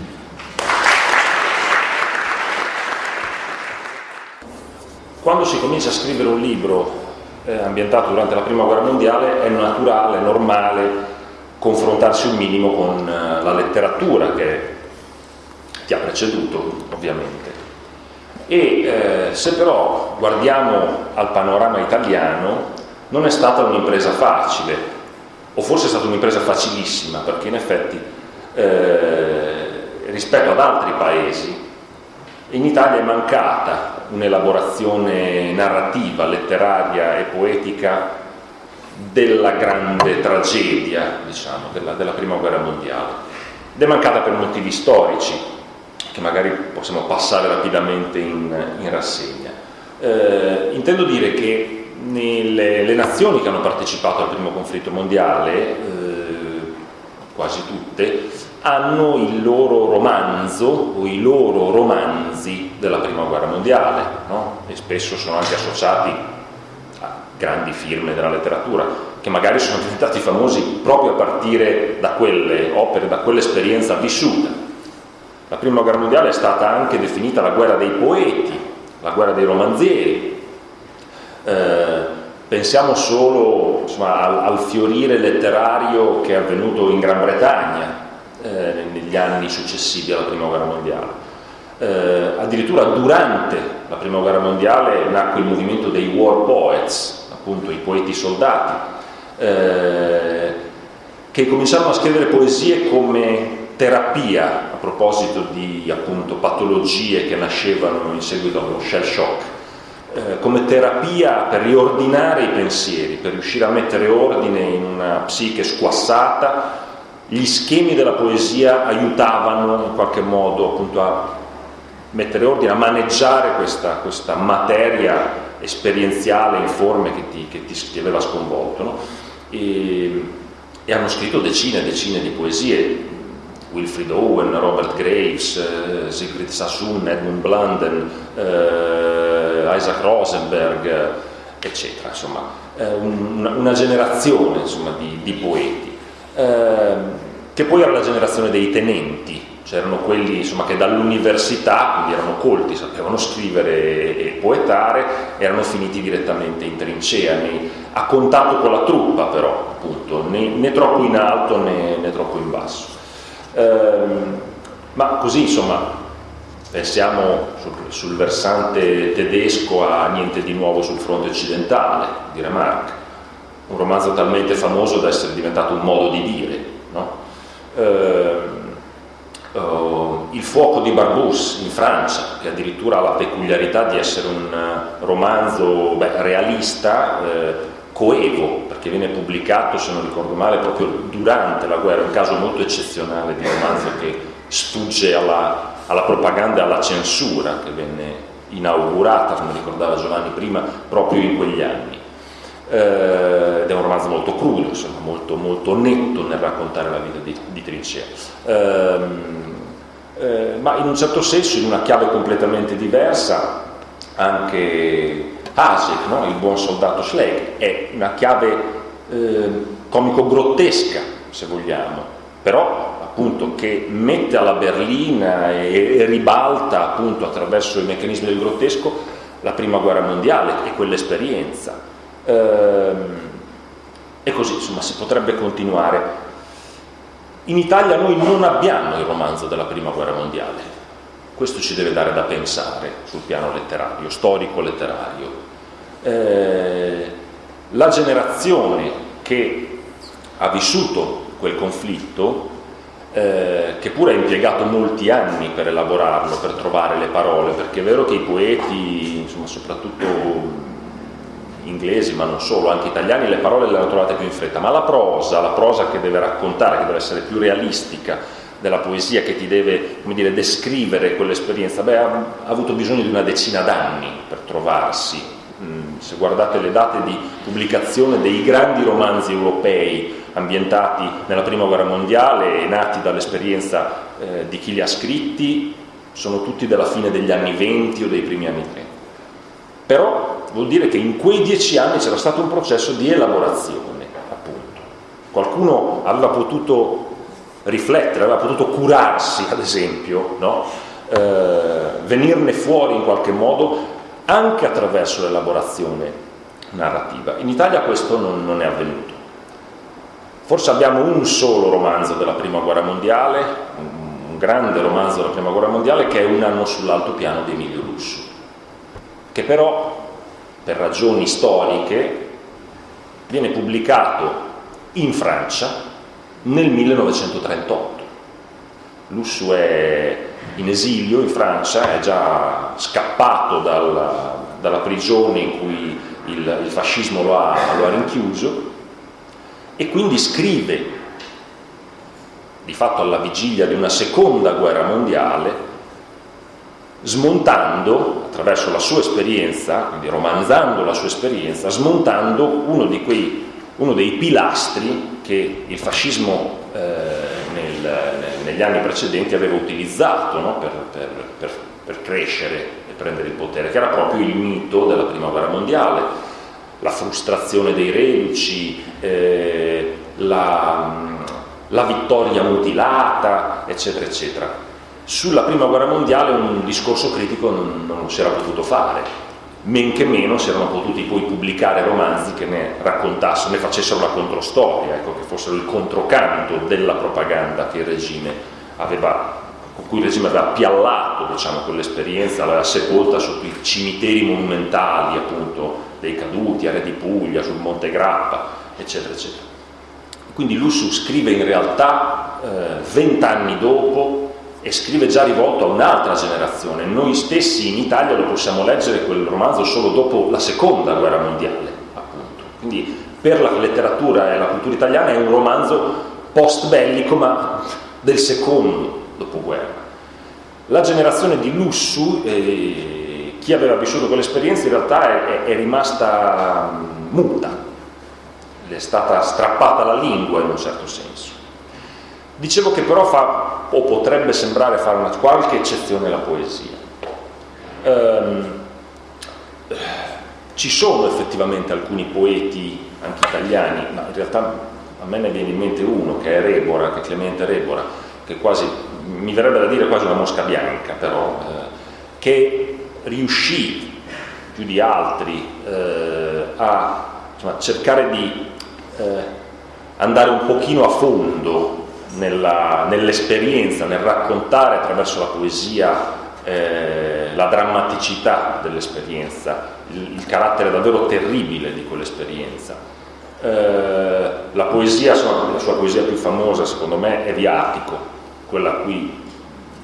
Quando si comincia a scrivere un libro eh, ambientato durante la prima guerra mondiale è naturale, normale confrontarsi un minimo con eh, la letteratura che ti ha preceduto ovviamente. E eh, se però guardiamo al panorama italiano non è stata un'impresa facile, o forse è stata un'impresa facilissima, perché in effetti eh, rispetto ad altri paesi in Italia è mancata un'elaborazione narrativa, letteraria e poetica della grande tragedia, diciamo, della, della prima guerra mondiale. Ed è mancata per motivi storici, che magari possiamo passare rapidamente in, in rassegna. Eh, intendo dire che nelle, le nazioni che hanno partecipato al primo conflitto mondiale, eh, quasi tutte, hanno il loro romanzo o i loro romanzi della prima guerra mondiale no? e spesso sono anche associati a grandi firme della letteratura che magari sono diventati famosi proprio a partire da quelle opere, da quell'esperienza vissuta. La prima guerra mondiale è stata anche definita la guerra dei poeti, la guerra dei romanzieri. Eh, pensiamo solo insomma, al, al, fiorire letterario che è avvenuto in Gran Bretagna eh, negli anni successivi alla prima guerra mondiale. Eh, addirittura durante la prima guerra mondiale nacque il movimento dei war poets, appunto i poeti soldati, eh, che cominciarono a scrivere poesie come terapia a proposito di appunto, patologie che nascevano in seguito allo shell shock, eh, come terapia per riordinare i pensieri, per riuscire a mettere ordine in una psiche squassata, gli schemi della poesia aiutavano in qualche modo appunto a mettere ordine, a maneggiare questa, questa materia esperienziale, informe che ti, che ti, ti aveva sconvolto. No? E, e hanno scritto decine e decine di poesie, Wilfrid Owen, Robert Graves, eh, Siegfried Sassoon, Edmund Blunden, eh, Isaac Rosenberg, eccetera, insomma, eh, un, una generazione insomma, di, di, poeti, ehm, che poi era la generazione dei tenenti, c'erano quelli insomma, che dall'università, quindi erano colti, sapevano scrivere e poetare, erano finiti direttamente in trincea, nei, a contatto con la truppa però, appunto, né, né troppo in alto né, né troppo in basso. Ehm, ma così insomma pensiamo sul, sul, versante tedesco a Niente di nuovo sul fronte occidentale di Remarque, un romanzo talmente famoso da essere diventato un modo di dire. No? Ehm, Uh, il fuoco di Barbus in Francia, che addirittura ha la peculiarità di essere un uh, romanzo beh, realista, eh, coevo, perché viene pubblicato, se non ricordo male, proprio durante la guerra, un caso molto eccezionale di romanzo che sfugge alla, alla propaganda e alla censura che venne inaugurata, come ricordava Giovanni prima, proprio in quegli anni. Eh, ed è un romanzo molto crudo, insomma, molto, molto netto nel raccontare la vita di, di Trincea. Eh, eh, ma in un certo senso, in una chiave completamente diversa, anche Hasek, no? il buon soldato Schlegel, è una chiave eh, comico-grottesca, se vogliamo, però appunto che mette alla berlina e, e ribalta appunto attraverso i meccanismi del grottesco la prima guerra mondiale e quell'esperienza. Eh, E così, insomma, si potrebbe continuare. In Italia noi non abbiamo il romanzo della Prima Guerra Mondiale. Questo ci deve dare da pensare sul piano letterario, storico-letterario. Eh, la generazione che ha vissuto quel conflitto eh, che pure ha impiegato molti anni per elaborarlo, per trovare le parole, perché è vero che i poeti, insomma, soprattutto inglesi, ma non solo, anche italiani, le parole le hanno trovate più in fretta, ma la prosa, la prosa che deve raccontare, che deve essere più realistica della poesia, che ti deve, dire, descrivere quell'esperienza, beh, ha, ha avuto bisogno di una decina d'anni per trovarsi. Mm, se guardate le date di pubblicazione dei grandi romanzi europei, ambientati nella prima guerra mondiale e nati dall'esperienza eh, di chi li ha scritti, sono tutti della fine degli anni 20 o dei primi anni 30. Però vuol dire che in quei dieci anni c'era stato un processo di elaborazione, appunto. Qualcuno aveva potuto riflettere, aveva potuto curarsi, ad esempio, no? eh, venirne fuori in qualche modo anche attraverso l'elaborazione narrativa. In Italia questo non, non è avvenuto. Forse abbiamo un solo romanzo della Prima Guerra Mondiale, un grande romanzo della Prima Guerra Mondiale, che è Un anno sull'altopiano di Emilio Lusso, che però, per ragioni storiche, viene pubblicato in Francia nel 1938. Lusso è in esilio in Francia, è già scappato dalla, dalla prigione in cui il, il fascismo lo ha, lo ha rinchiuso e quindi scrive, di fatto alla vigilia di una seconda guerra mondiale, smontando, attraverso la sua esperienza, quindi romanzando la sua esperienza, smontando uno, quei, uno dei pilastri che il fascismo eh, nel, negli anni precedenti aveva utilizzato no? per, per, per, per crescere e prendere il potere, che era proprio il mito della prima guerra mondiale la frustrazione dei reduci, eh, la, la vittoria mutilata, eccetera, eccetera. Sulla prima guerra mondiale un discorso critico non, non si era potuto fare, men che meno si erano potuti poi pubblicare romanzi che ne raccontassero, ne facessero la controstoria, ecco, che fossero il controcanto della propaganda aveva, con cui il regime aveva piallato diciamo, quell'esperienza, l'aveva sepolta sotto i cimiteri monumentali appunto dei caduti, a Re di Puglia, sul Monte Grappa, eccetera, eccetera. Quindi Lussu scrive in realtà eh, vent'anni dopo e scrive già rivolto a un'altra generazione. Noi stessi in Italia lo possiamo leggere quel romanzo solo dopo la seconda guerra mondiale, appunto. Quindi per la letteratura e la cultura italiana è un romanzo post bellico ma del secondo dopoguerra. La generazione di Lussu eh, chi aveva vissuto quell'esperienza in realtà è, è rimasta muta, le è stata strappata la lingua in un certo senso. Dicevo che però fa, o potrebbe sembrare fare una qualche eccezione alla poesia. Um, ci sono effettivamente alcuni poeti, anche italiani, ma in realtà a me ne viene in mente uno che è Rebora, che è Clemente Rebora, che quasi, mi verrebbe da dire quasi una mosca bianca, però, eh, che riuscì più di altri eh, a insomma, cercare di eh, andare un pochino a fondo nell'esperienza, nel raccontare attraverso la poesia eh, la drammaticità dell'esperienza, il, il, carattere davvero terribile di quell'esperienza. Eh, la poesia, la sua poesia più famosa secondo me è Viatico, quella a cui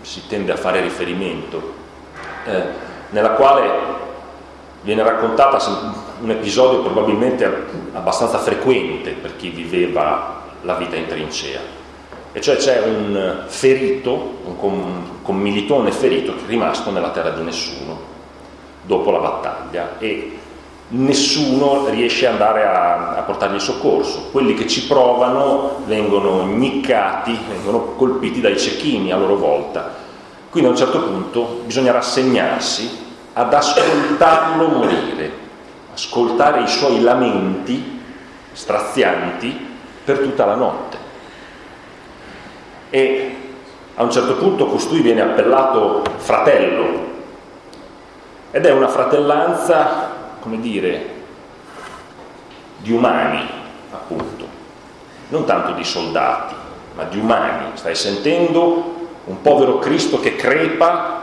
si tende a fare riferimento. Eh, nella quale viene raccontata un episodio probabilmente abbastanza frequente per chi viveva la vita in trincea. E cioè c'è un ferito, un commilitone ferito che è rimasto nella terra di nessuno dopo la battaglia e nessuno riesce ad andare a, a portargli soccorso. Quelli che ci provano vengono niccati, vengono colpiti dai cecchini a loro volta quindi a un certo punto bisogna rassegnarsi ad ascoltarlo morire, ascoltare i suoi lamenti strazianti per tutta la notte. E a un certo punto costui viene appellato fratello ed è una fratellanza, come dire, di umani, appunto, non tanto di soldati, ma di umani. Stai sentendo un povero Cristo che crepa,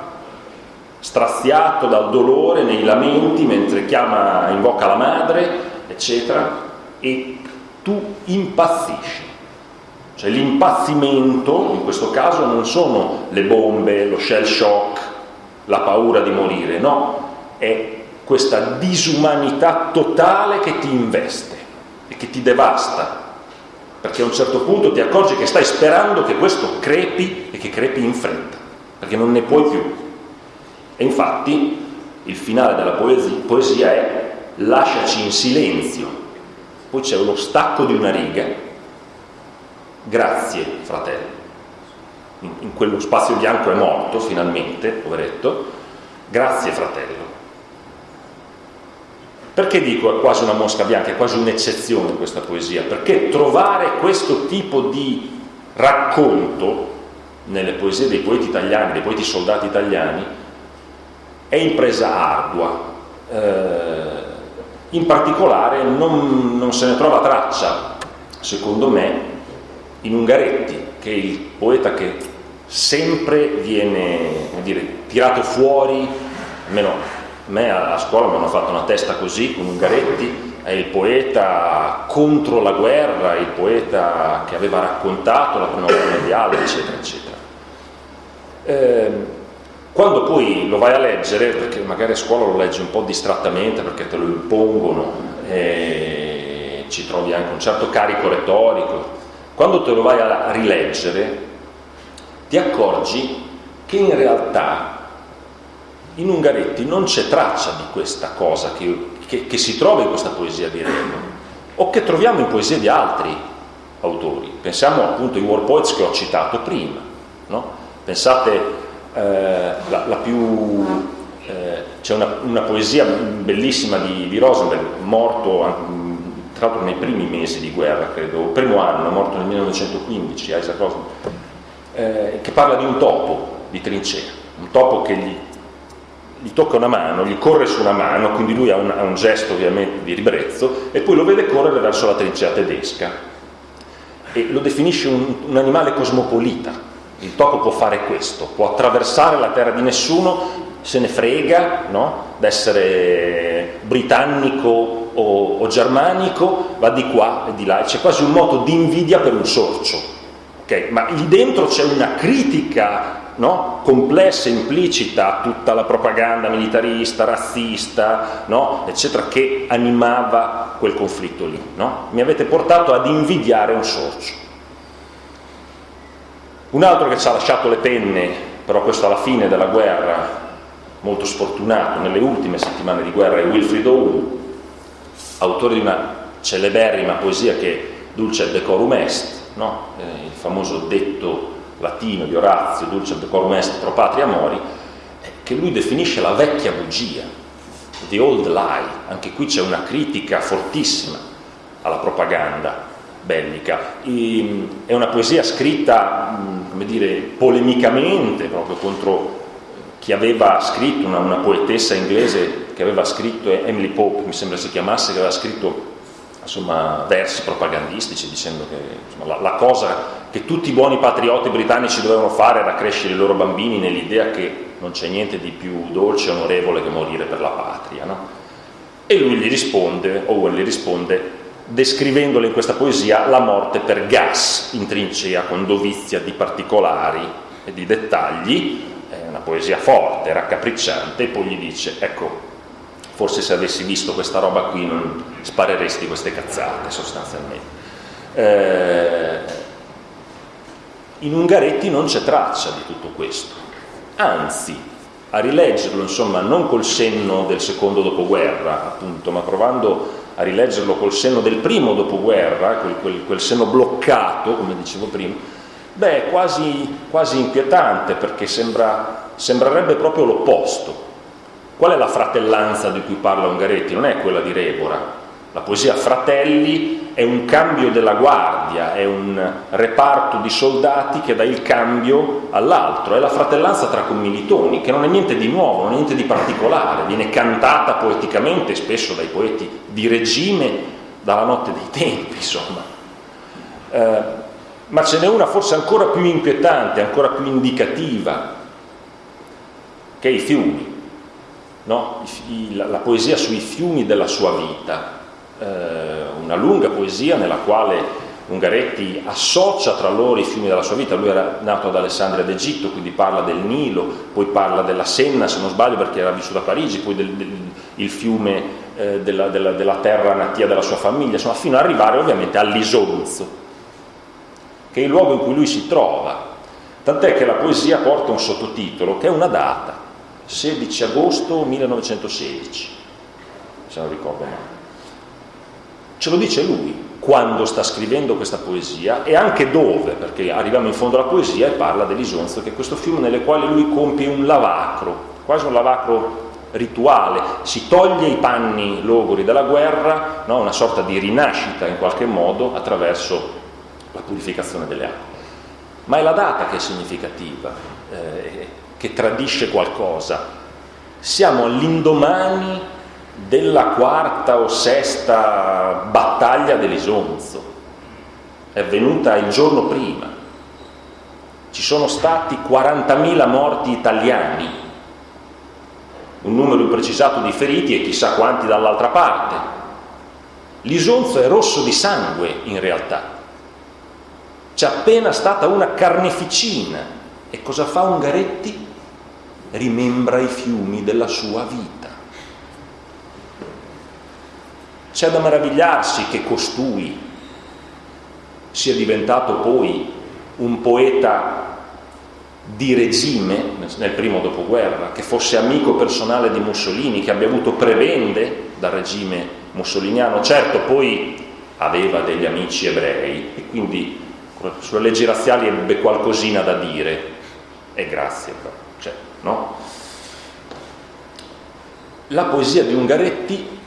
straziato dal dolore nei lamenti mentre chiama, invoca la madre, eccetera, e tu impazzisci. Cioè l'impazzimento, in questo caso, non sono le bombe, lo shell shock, la paura di morire, no, è questa disumanità totale che ti investe e che ti devasta, perché a un certo punto ti accorgi che stai sperando che questo crepi e che crepi in fretta, perché non ne puoi più. E infatti il finale della poesia, è lasciaci in silenzio, poi c'è lo stacco di una riga, grazie fratello. In, in quello spazio bianco è morto finalmente, poveretto, grazie fratello. Perché dico è quasi una mosca bianca, è quasi un'eccezione questa poesia? Perché trovare questo tipo di racconto nelle poesie dei poeti italiani, dei poeti soldati italiani, è impresa ardua. Eh, in particolare non, non, se ne trova traccia, secondo me, in Ungaretti, che è il poeta che sempre viene dire, tirato fuori, almeno me a scuola mi hanno fatto una testa così con Ungaretti, è il poeta contro la guerra, il poeta che aveva raccontato la prima guerra mondiale, eccetera, eccetera. Eh, quando poi lo vai a leggere, perché magari a scuola lo leggi un po' distrattamente perché te lo impongono, e ci trovi anche un certo carico retorico, quando te lo vai a rileggere ti accorgi che in realtà in Ungaretti non c'è traccia di questa cosa che, che, che, si trova in questa poesia di Remo o che troviamo in poesie di altri autori. Pensiamo appunto ai war poets che ho citato prima. No? Pensate, eh, la, la, più... Eh, c'è una, una, poesia bellissima di, di Rosenberg, morto tra l'altro nei primi mesi di guerra, credo, il primo anno, morto nel 1915, Isaac Rosenberg, eh, che parla di un topo di trincea, un topo che gli gli tocca una mano, gli corre su una mano, quindi lui ha un, ha un gesto ovviamente di ribrezzo, e poi lo vede correre verso la trincea tedesca. E lo definisce un, un animale cosmopolita. Il topo può fare questo, può attraversare la terra di nessuno, se ne frega no? d'essere britannico o, o, germanico, va di qua e di là, c'è quasi un moto di invidia per un sorcio. Okay? Ma lì dentro c'è una critica no? complessa, implicita a tutta la propaganda militarista, razzista, no? eccetera, che animava quel conflitto lì. No? Mi avete portato ad invidiare un sorcio. Un altro che ci ha lasciato le penne, però questo alla fine della guerra, molto sfortunato, nelle ultime settimane di guerra, è Wilfried Owen, autore di una celeberrima poesia che è Dulce decorum est, no? eh, il famoso detto latino di Orazio, Dulce decorum est pro patria mori, che lui definisce la vecchia bugia, the old lie. Anche qui c'è una critica fortissima alla propaganda bellica. E, è una poesia scritta, come dire, polemicamente proprio contro chi aveva scritto, una, una poetessa inglese che aveva scritto, Emily Pope mi sembra si chiamasse, che aveva scritto insomma, versi propagandistici dicendo che insomma, la, la, cosa che tutti i buoni patrioti britannici dovevano fare era crescere i loro bambini nell'idea che non c'è niente di più dolce e onorevole che morire per la patria. No? E lui gli risponde, Owen gli risponde, descrivendole in questa poesia la morte per gas in trincea con dovizia di particolari e di dettagli, è una poesia forte, raccapricciante, e poi gli dice, ecco, forse se avessi visto questa roba qui non spareresti queste cazzate sostanzialmente. Eh, in Ungaretti non c'è traccia di tutto questo, anzi, a rileggerlo, insomma, non col senno del secondo dopoguerra, appunto, ma provando a rileggerlo col senno del primo dopoguerra, quel, quel, quel senno bloccato, come dicevo prima, beh, è quasi, quasi inquietante perché sembra, sembrerebbe proprio l'opposto. Qual è la fratellanza di cui parla Ungaretti? Non è quella di Rebora. La poesia Fratelli è un cambio della guardia, è un reparto di soldati che dà il cambio all'altro, è la fratellanza tra commilitoni, che non è niente di nuovo, non è niente di particolare, viene cantata poeticamente, spesso dai poeti di regime, dalla notte dei tempi, insomma. Eh, ma ce n'è una forse ancora più inquietante, ancora più indicativa, che è i fiumi, no? La, la, poesia sui fiumi della sua vita, eh, una lunga poesia nella quale Ungaretti associa tra loro i fiumi della sua vita, lui era nato ad Alessandria d'Egitto, quindi parla del Nilo, poi parla della Senna, se non sbaglio perché era vissuto a Parigi, poi del, del il fiume eh, della, della, della, terra natia della sua famiglia, insomma fino ad arrivare ovviamente all'Isonzo, che è il luogo in cui lui si trova, tant'è che la poesia porta un sottotitolo che è una data, 16 agosto 1916, se non ricordo male. Ce lo dice lui, quando sta scrivendo questa poesia e anche dove, perché arriviamo in fondo alla poesia e parla dell'Isonzo, che è questo fiume nelle quale lui compie un lavacro, quasi un lavacro rituale, si toglie i panni logori della guerra, no? una sorta di rinascita in qualche modo attraverso la purificazione delle acque. Ma è la data che è significativa, eh, che tradisce qualcosa. Siamo all'indomani della quarta o sesta battaglia dell'Isonzo. È avvenuta il giorno prima. Ci sono stati 40.000 morti italiani, un numero imprecisato di feriti e chissà quanti dall'altra parte. L'Isonzo è rosso di sangue in realtà. C'è appena stata una carneficina. E cosa fa Ungaretti? Rimembra i fiumi della sua vita. C'è da meravigliarsi che costui sia diventato poi un poeta di regime nel primo dopoguerra, che fosse amico personale di Mussolini, che abbia avuto prebende dal regime mussoliniano. Certo, poi aveva degli amici ebrei e quindi sulle leggi razziali ebbe qualcosina da dire. E grazie, cioè, no? La poesia di Ungaretti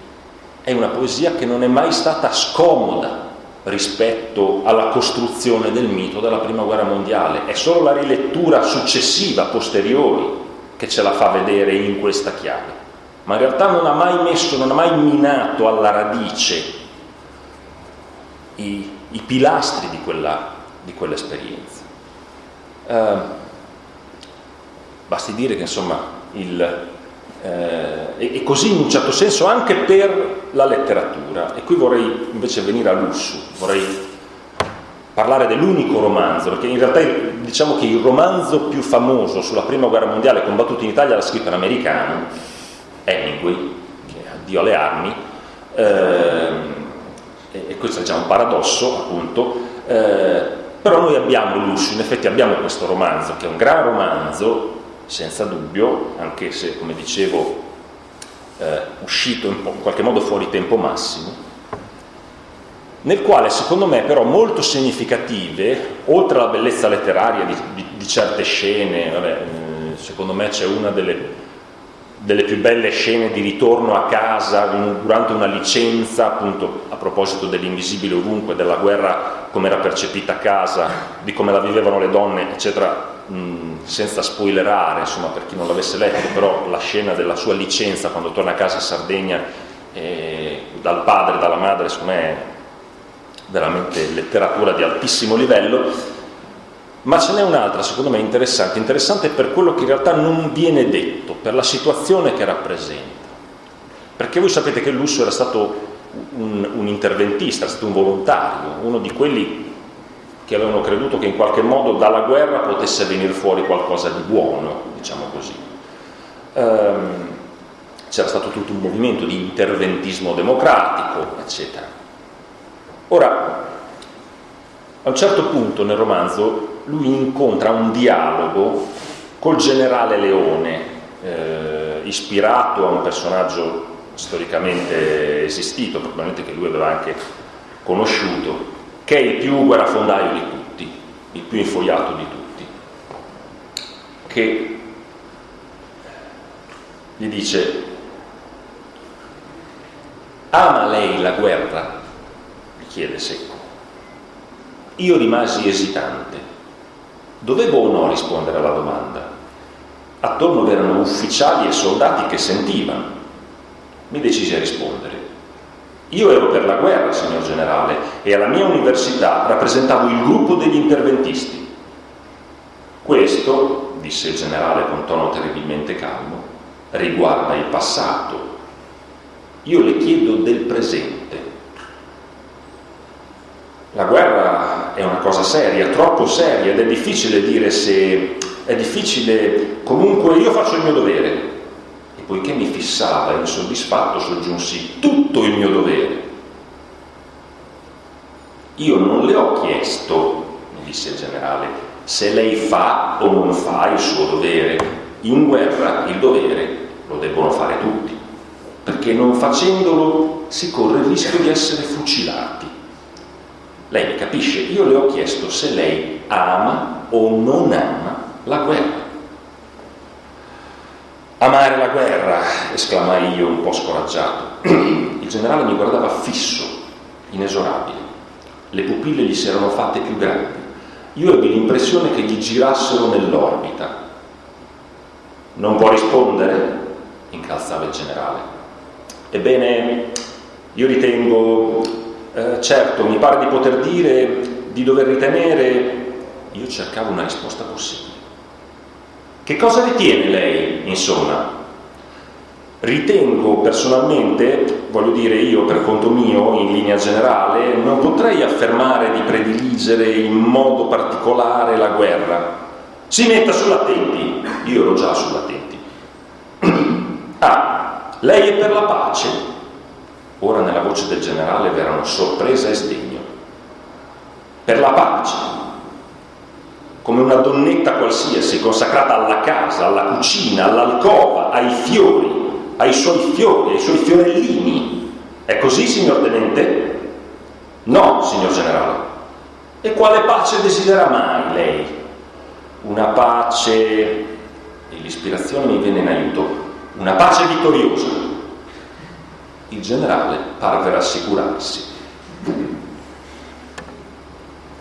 è una poesia che non è mai stata scomoda rispetto alla costruzione del mito della prima guerra mondiale, è solo la rilettura successiva, posteriori, che ce la fa vedere in questa chiave. Ma in realtà non ha mai messo, non ha mai minato alla radice i, i pilastri di, quella, di quell'esperienza. Eh, basti dire che insomma il, eh, e, così in un certo senso anche per la letteratura. E qui vorrei invece venire a Lussu, vorrei parlare dell'unico romanzo, perché in realtà diciamo che il romanzo più famoso sulla prima guerra mondiale combattuto in Italia l'ha scritto un americano, Hemingway, che è Addio alle armi, eh, e questo è già un paradosso appunto, eh, però noi abbiamo Lussu, in effetti abbiamo questo romanzo, che è un gran romanzo, senza dubbio, anche se, come dicevo, eh, uscito in, in qualche modo fuori tempo massimo, nel quale secondo me però molto significative, oltre alla bellezza letteraria di, di, di certe scene, vabbè, eh, secondo me c'è una delle delle più belle scene di ritorno a casa durante una licenza, appunto a proposito dell'invisibile ovunque, della guerra come era percepita a casa, di come la vivevano le donne, eccetera, mh, senza spoilerare, insomma, per chi non l'avesse letto, però la scena della sua licenza quando torna a casa a Sardegna eh, dal padre e dalla madre, secondo me è veramente letteratura di altissimo livello ma ce n'è un'altra, secondo me, interessante, interessante per quello che in realtà non viene detto, per la situazione che rappresenta. Perché voi sapete che Lusso era stato un, un interventista, era stato un volontario, uno di quelli che avevano creduto che in qualche modo dalla guerra potesse venire fuori qualcosa di buono, diciamo così. Um, c'era stato tutto un movimento di interventismo democratico, eccetera. Ora, a un certo punto nel romanzo lui incontra un dialogo col generale Leone, eh, ispirato a un personaggio storicamente esistito, probabilmente che lui aveva anche conosciuto, che è il più guerrafondaio di tutti, il più infogliato di tutti, che gli dice, ama lei la guerra? gli chiede secco. Io rimasi esitante Dovevo o no rispondere alla domanda? Attorno erano ufficiali e soldati che sentivano. Mi decisi a rispondere. Io ero per la guerra, signor generale, e alla mia università rappresentavo il gruppo degli interventisti. Questo, disse il generale con tono terribilmente calmo, riguarda il passato. Io le chiedo del presente. La guerra è una cosa seria, troppo seria, ed è difficile dire se è difficile, comunque io faccio il mio dovere. Poiché mi fissava insoddisfatto, soggiunsi tutto il mio dovere. Io non le ho chiesto, mi disse il generale, se lei fa o non fa il suo dovere. In guerra il dovere lo debbono fare tutti, perché non facendolo si corre il rischio di essere fucilati. Lei mi capisce? Io le ho chiesto se lei ama o non ama la guerra. Amare la guerra, esclamai io un po' scoraggiato. Il generale mi guardava fisso, inesorabile. Le pupille gli si erano fatte più grandi. Io ebbi l'impressione che gli girassero nell'orbita. Non può rispondere? incalzava il generale. Ebbene, io ritengo, eh, certo, mi pare di poter dire, di dover ritenere, io cercavo una risposta possibile. Che cosa ritiene lei, insomma? Ritengo personalmente, voglio dire io per conto mio, in linea generale, non potrei affermare di prediligere in modo particolare la guerra. Si metta sull'attenti, io ero già sull'attenti. ah, lei è per la pace? Ora nella voce del generale v'erano sorpresa e sdegno. Per la pace, una donnetta qualsiasi consacrata alla casa, alla cucina, all'alcova, ai fiori, ai suoi fiori, ai suoi fiorellini. È così, signor tenente? No, signor generale. E quale pace desidera mai lei? Una pace, e l'ispirazione mi viene in aiuto, una pace vittoriosa. Il generale parve rassicurarsi.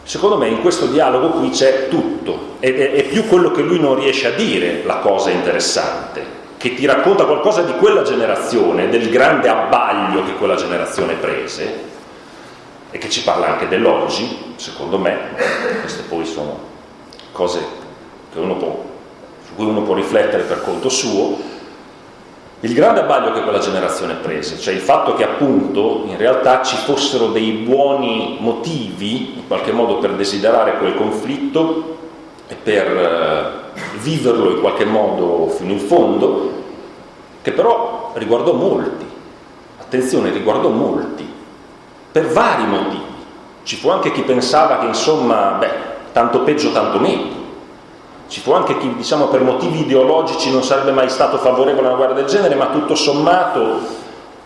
Secondo me in questo dialogo qui c'è tutto, ed è, è più quello che lui non riesce a dire la cosa interessante, che ti racconta qualcosa di quella generazione, del grande abbaglio che quella generazione prese, e che ci parla anche dell'oggi, secondo me, queste poi sono cose può, su cui uno può riflettere per conto suo, il grande abbaglio che quella generazione prese, cioè il fatto che appunto in realtà ci fossero dei buoni motivi in qualche modo per desiderare quel conflitto e per eh, viverlo in qualche modo fino in fondo, che però riguardò molti, attenzione, riguardò molti, per vari motivi. Ci fu anche chi pensava che insomma, beh, tanto peggio, tanto meglio ci fu anche chi, diciamo, per motivi ideologici non sarebbe mai stato favorevole a una guerra del genere, ma tutto sommato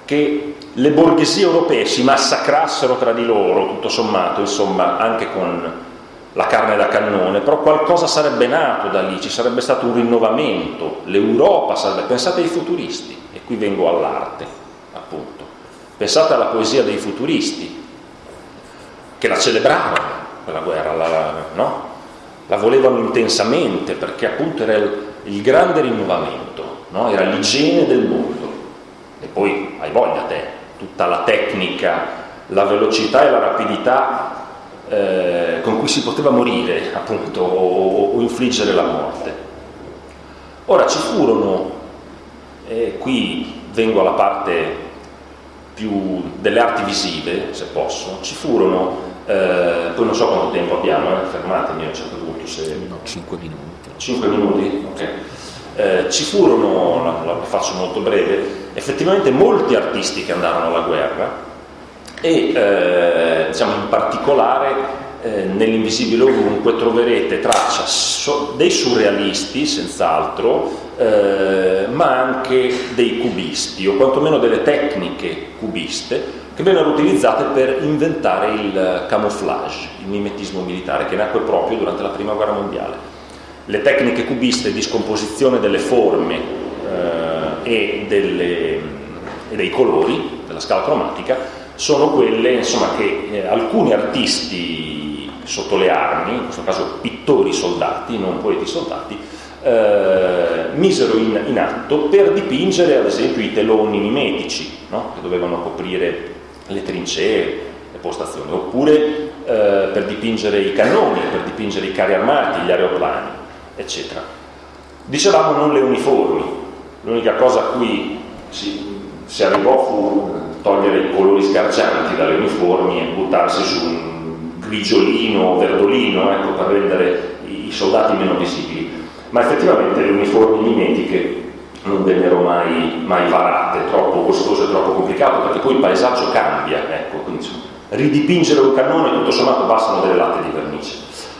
che le borghesie europee si massacrassero tra di loro, tutto sommato, insomma, anche con la carne da cannone, però qualcosa sarebbe nato da lì, ci sarebbe stato un rinnovamento, l'Europa sarebbe... Pensate ai futuristi, e qui vengo all'arte, appunto. Pensate alla poesia dei futuristi, che la celebrarono, quella guerra, la, no? La volevano intensamente perché appunto era il, il grande rinnovamento, no? era l'igiene del mondo. E poi hai voglia te, tutta la tecnica, la velocità e la rapidità eh, con cui si poteva morire appunto o, o infliggere la morte. Ora ci furono, e qui vengo alla parte più delle arti visive, se posso, ci furono eh, poi non so quanto tempo abbiamo, eh, fermatemi a un certo punto se... No, 5 minuti. 5 minuti? Ok. Eh, ci furono, la, la, faccio molto breve, effettivamente molti artisti che andarono alla guerra e eh, diciamo in particolare eh, nell'invisibile ovunque troverete traccia so, dei surrealisti, senz'altro, eh, ma anche dei cubisti, o quantomeno delle tecniche cubiste, che vennero utilizzate per inventare il camouflage, il mimetismo militare, che nacque proprio durante la Prima Guerra Mondiale. Le tecniche cubiste di scomposizione delle forme eh, e, delle, e, dei colori, della scala cromatica, sono quelle insomma, che eh, alcuni artisti sotto le armi, in questo caso pittori soldati, non poeti soldati, eh, misero in, in, atto per dipingere ad esempio i teloni mimetici, no? che dovevano coprire le trincee, le postazioni, oppure eh, per dipingere i cannoni, per dipingere i carri armati, gli aeroplani, eccetera. Dicevamo non le uniformi, l'unica cosa a cui si, si arrivò fu togliere i colori sgargianti dalle uniformi e buttarsi su un grigiolino, verdolino, ecco, per rendere i soldati meno visibili. Ma effettivamente le uniformi mimetiche non vennero mai, mai varate, troppo costoso e troppo complicato, perché poi il paesaggio cambia, ecco, quindi ridipingere un cannone tutto sommato bastano delle latte di vernice.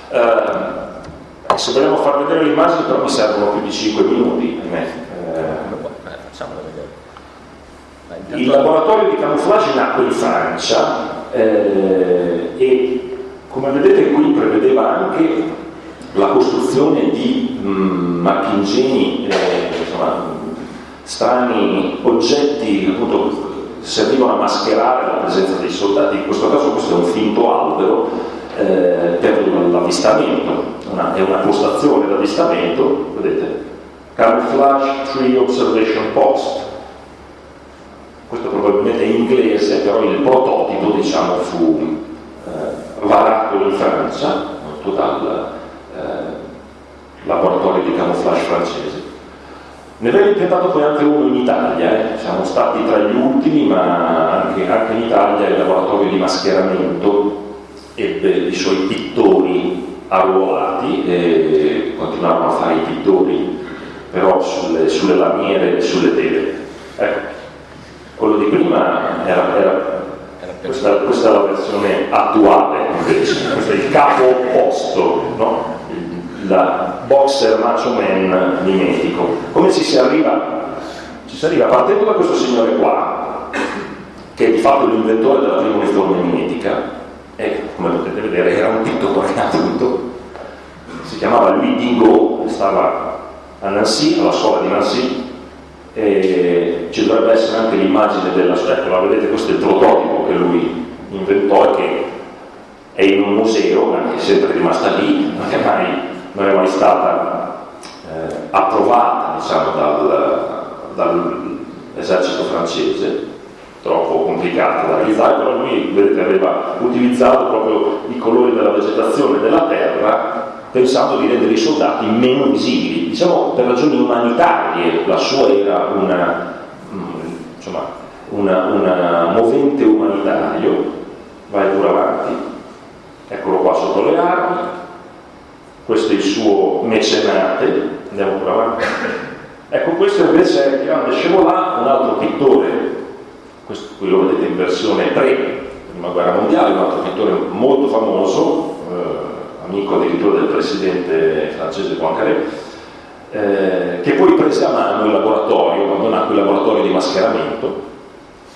Uh, se vogliamo far vedere le immagini però mi servono più di 5 minuti, ahimè. Uh, il laboratorio di camouflage nacque in Francia eh, e come vedete qui prevedeva anche la costruzione di mh, macchinegeni eh, insomma, strani oggetti appunto servivano a mascherare la presenza dei soldati, in questo caso questo è un finto albero eh, per l'avvistamento, è una postazione d'avvistamento, vedete, Camouflage Tree Observation Post, questo probabilmente è inglese, però il prototipo diciamo, fu eh, varato in Francia, eh, laboratorio di camouflage francese. Ne abbiamo intentato poi anche uno in Italia, eh. siamo stati tra gli ultimi, ma anche, anche, in Italia il laboratorio di mascheramento ebbe i suoi pittori arruolati e continuavano a fare i pittori, però sulle, sulle lamiere e sulle tele. Ecco, quello di prima era, era questa, questa, è la versione attuale, invece. questo è il capo opposto, no? La boxer macho man mimetico. Come ci si arriva? Ci si arriva partendo da questo signore qua, che è di fatto l'inventore della prima uniforme mimetica, e come potete vedere era un pittore appunto, si chiamava Louis Dingo, stava a Nancy, alla scuola di Nancy, e ci dovrebbe essere anche l'immagine della sua, ecco la vedete, questo è il prototipo che lui inventò e che è in un museo, ma è sempre rimasta lì, non è mai non è mai stata eh, approvata diciamo, dal, dall'esercito francese, troppo complicata da realizzare, però lui vedete, aveva utilizzato proprio i colori della vegetazione della terra pensando di rendere i soldati meno visibili. Diciamo per ragioni umanitarie la sua era una, mm, insomma, una, una movente umanitario, vai pure avanti, eccolo qua sotto le armi, questo è il suo mecenate, andiamo pure avanti. Ecco, questo invece è grande Scevolà, un altro pittore, questo qui lo vedete in versione pre prima guerra mondiale, un altro pittore molto famoso, eh, amico addirittura del presidente francese Poincaré, eh, che poi prese a mano il laboratorio, quando nacque il laboratorio di mascheramento.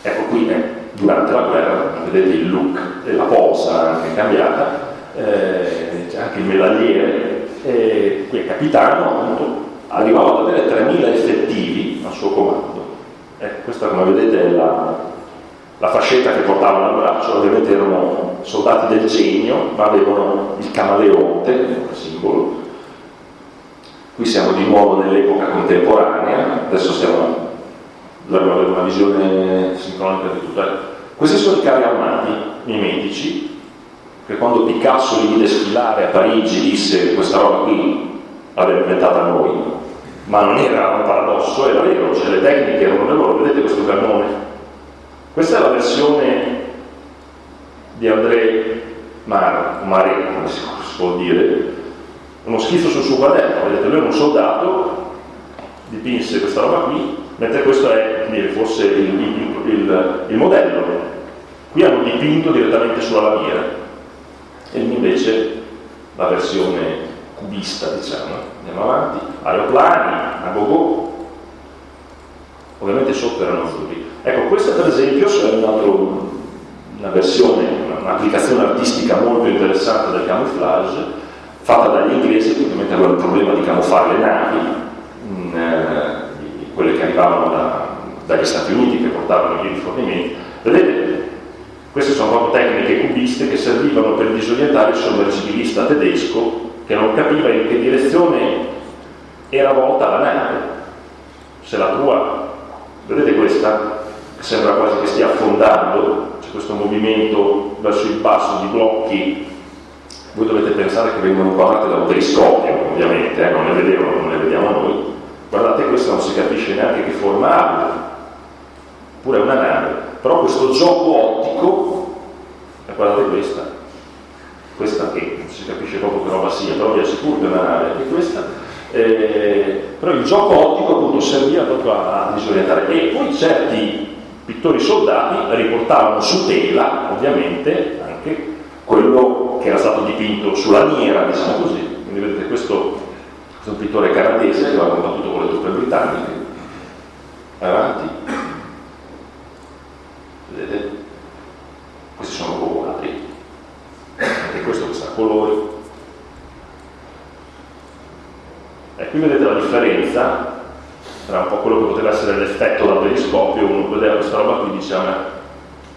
Ecco qui è durante la guerra, vedete il look della posa anche cambiata, eh, anche il medagliere, eh, è capitano, appunto, arrivava ad avere 3.000 effettivi al suo comando. Eh, questa come vedete è la, la fascetta che portavano al braccio, ovviamente erano soldati del genio, ma avevano il camaleonte, il simbolo. Qui siamo di nuovo nell'epoca contemporanea, adesso stiamo dovremmo avere una visione sincronica di tutto. Questi sono i carri armati mimetici, che quando Picasso li vide sfilare a Parigi disse questa roba qui l'abbiamo inventata noi, ma non era un paradosso, era vero, cioè le tecniche erano le loro, vedete questo cannone? Questa è la versione di André Mar, Mare, come si può dire, uno schifo sul suo quaderno, vedete, lui era un soldato, dipinse questa roba qui, mentre questo è forse il, il, il, il modello. Qui hanno dipinto direttamente sulla lamiera e invece la versione cubista, diciamo. Andiamo avanti. Aeroplani, a go ovviamente sotto erano azzurri. Ecco, questa per esempio è un altro, una versione, un'applicazione artistica molto interessante del camouflage, fatta dagli inglesi, che ovviamente avevano il problema di camuffare le navi, in, eh, quelle che arrivavano da, dagli Stati Uniti, che portavano gli rifornimenti. Vedete, queste sono proprio tecniche cubiste che servivano per disorientare il sommergibilista tedesco che non capiva in che direzione era volta la nave. Se la tua, vedete questa, sembra quasi che stia affondando, c'è questo movimento verso il basso di blocchi, voi dovete pensare che vengono inquadrate da un periscopio, ovviamente, eh, non le vedevano, non le vediamo noi. Guardate, questa non si capisce neanche che forma abbia, pure è una nave, però questo gioco ottico, e guardate questa, questa che non si capisce proprio che roba sia, però vi assicuro che è una nave, anche questa, eh, però il gioco ottico appunto serviva proprio a, disorientare. E poi certi pittori soldati riportavano su tela ovviamente anche quello che era stato dipinto sulla lamiera diciamo così. Quindi vedete questo, questo è un pittore canadese che aveva combattuto con le truppe britanniche. Avanti vedete questi sono quadri anche questo che sa colori E qui vedete la differenza tra un po' quello che poteva essere l'effetto dal periscopio, uno vedeva questa roba qui diceva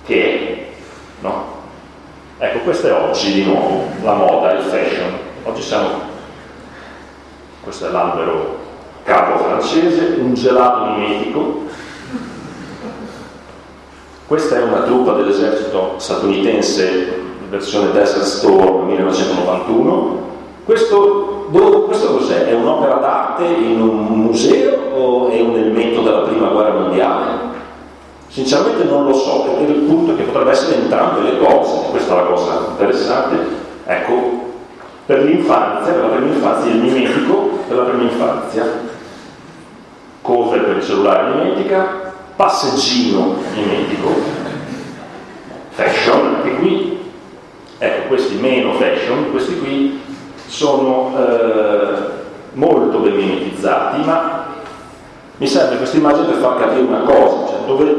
che no? Ecco, questo è oggi di nuovo, la moda, il fashion. Oggi siamo, questo è l'albero capo francese, un gelato mimetico. Questa è una truppa dell'esercito statunitense, versione Desert Storm 1991. Questo questo cos'è? È un'opera d'arte in un museo o è un elemento della prima guerra mondiale? Sinceramente non lo so, perché il punto è che potrebbe essere entrambe le cose, questa è la cosa interessante. Ecco, per l'infanzia, per la prima infanzia, il mimetico per la prima infanzia, cover per il cellulare mimetica, passeggino mimetico, fashion, anche qui, ecco questi meno fashion, questi qui sono eh, molto ben mimetizzati, ma mi serve questa immagine per far capire una cosa, cioè dove,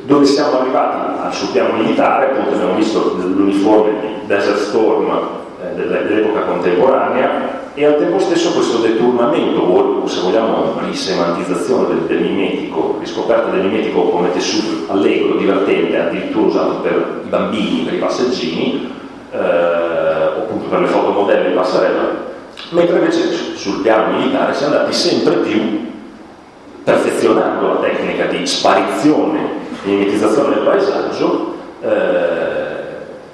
dove siamo arrivati sul piano militare, appunto abbiamo visto l'uniforme di Desert Storm eh, dell'epoca contemporanea e al tempo stesso questo deturnamento o se vogliamo risemantizzazione del, del mimetico, riscoperta del mimetico come tessuto allegro, divertente, addirittura usato per i bambini, per i passeggini, eh, appunto per le fotomodelle in passerella, mentre invece sul piano militare si è andati sempre più perfezionando la tecnica di sparizione di mimetizzazione del paesaggio, eh,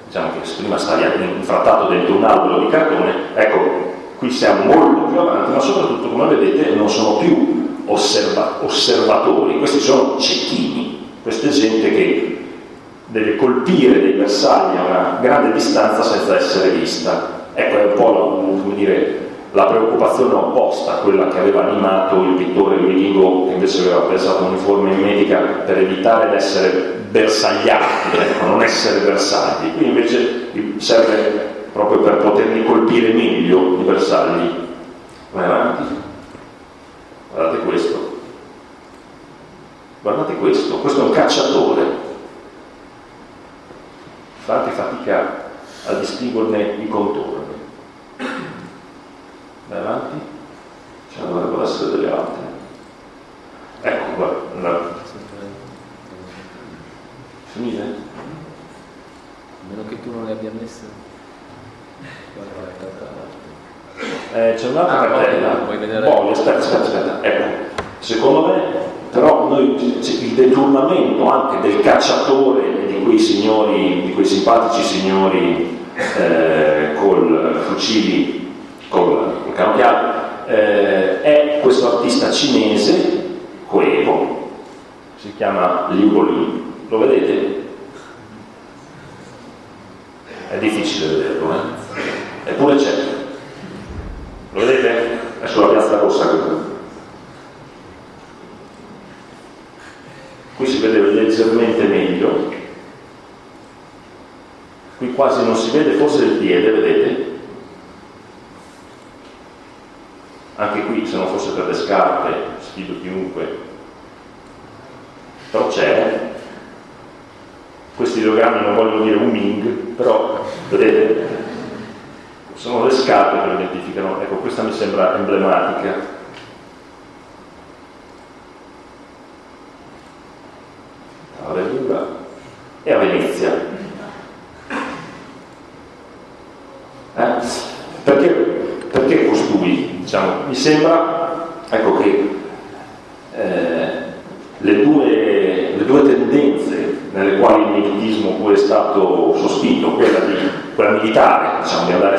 diciamo che prima stavi infrattato dentro un albero di cartone, ecco, qui siamo molto più avanti, ma soprattutto, come vedete, non sono più osserva osservatori, questi sono cecchini, questa gente che deve colpire dei bersagli a una grande distanza senza essere vista. Ecco, è un po' la, dire, la preoccupazione opposta a quella che aveva animato il pittore Luigigo, che invece aveva pensato un'uniforme in medica per evitare di essere bersagliati, ecco, non essere bersagli. Qui invece serve proprio per poterli colpire meglio i bersagli. Vai avanti. Guardate questo. Guardate questo, questo è un cacciatore fate fatica a distinguerne i contorni. Vai avanti? Ce ne dovrebbero delle altre. Ecco qua. La... Finite? A meno che tu non le abbia messe. Eh, c'è un'altra ah, cartella. Vedere? Poi, aspetta, aspetta, aspetta. Ecco, secondo me, però noi, il deturnamento anche del cacciatore quei signori, di quei simpatici signori eh, col fucili, col, col canocchiale, eh, è questo artista cinese, Coevo, si chiama Liu Bolin, lo vedete? È difficile vederlo, eh? Eppure c'è. Lo vedete? È sulla piazza rossa qui. Qui si vede leggermente meglio, qui quasi non si vede forse il piede, vedete? Anche qui, se non fosse per le scarpe, sfido chiunque, però c'è. Questi ideogrammi non vogliono dire un Ming, però vedete? Sono le scarpe che lo identificano. Ecco, questa mi sembra emblematica. A e a Venezia Eh? Perché, perché, costui? Diciamo, mi sembra ecco, che eh, le, due, le, due, tendenze nelle quali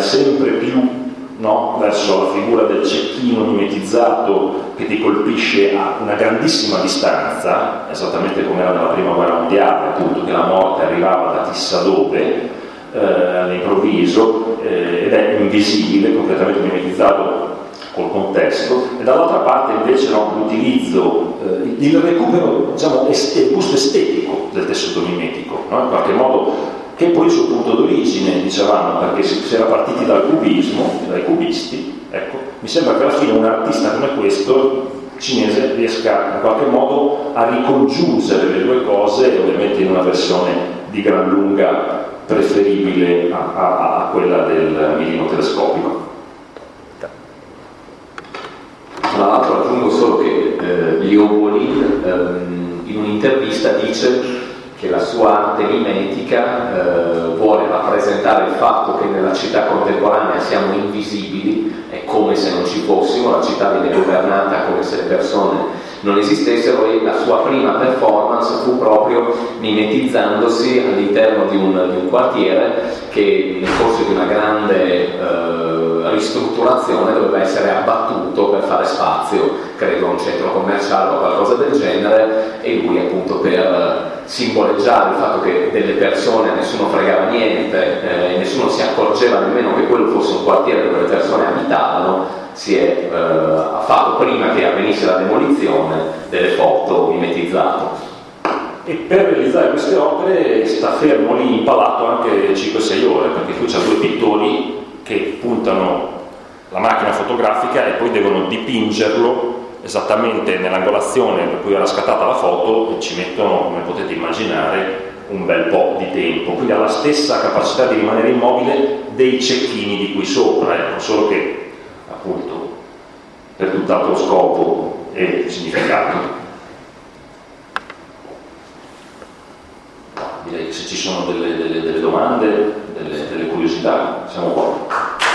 sempre più no? verso la figura del cecchino mimetizzato che ti colpisce a una grandissima distanza, esattamente come era nella prima guerra mondiale, appunto, che la morte arrivava da chissà dove, eh, all'improvviso, eh, ed è invisibile, completamente mimetizzato col contesto, e dall'altra parte invece no, l'utilizzo, eh, il recupero, diciamo, est- gusto estetico del tessuto mimetico, no? in qualche modo che poi il suo punto d'origine, dicevamo, perché si era partiti dal cubismo, dai cubisti, ecco, mi sembra che alla fine un artista come questo cinese riesca in qualche modo a ricongiungere le due cose, ovviamente in una versione di gran lunga preferibile a, a, a quella del mirino telescopico. Tra l'altro aggiungo solo che eh, Leo Bolin ehm, in un'intervista dice che la sua arte mimetica eh, vuole rappresentare il fatto che nella città contemporanea siamo invisibili, è come se non ci fossimo, la città viene governata come se le persone non esistessero e la sua prima performance fu proprio mimetizzandosi all'interno di un, di un quartiere che nel corso di una grande eh, ristrutturazione doveva essere abbattuto per fare spazio, credo a un centro commerciale o qualcosa del genere e lui appunto per simboleggiare il fatto che delle persone nessuno fregava niente, eh, nessuno si accorgeva nemmeno che quello fosse un quartiere dove le persone abitavano, si è eh, fatto prima che avvenisse la demolizione delle foto mimetizzate. E per realizzare queste opere sta fermo lì impalato anche 5-6 ore, perché qui c'ha due pittori che puntano la macchina fotografica e poi devono dipingerlo esattamente nell'angolazione per cui era scattata la foto e ci mettono, come potete immaginare, un bel po' di tempo, quindi ha la stessa capacità di rimanere immobile dei cecchini di qui sopra, ecco, solo che appunto per tutt'altro scopo e significato. Direi che se ci sono delle, delle, delle domande, delle, delle curiosità. Siamo qua.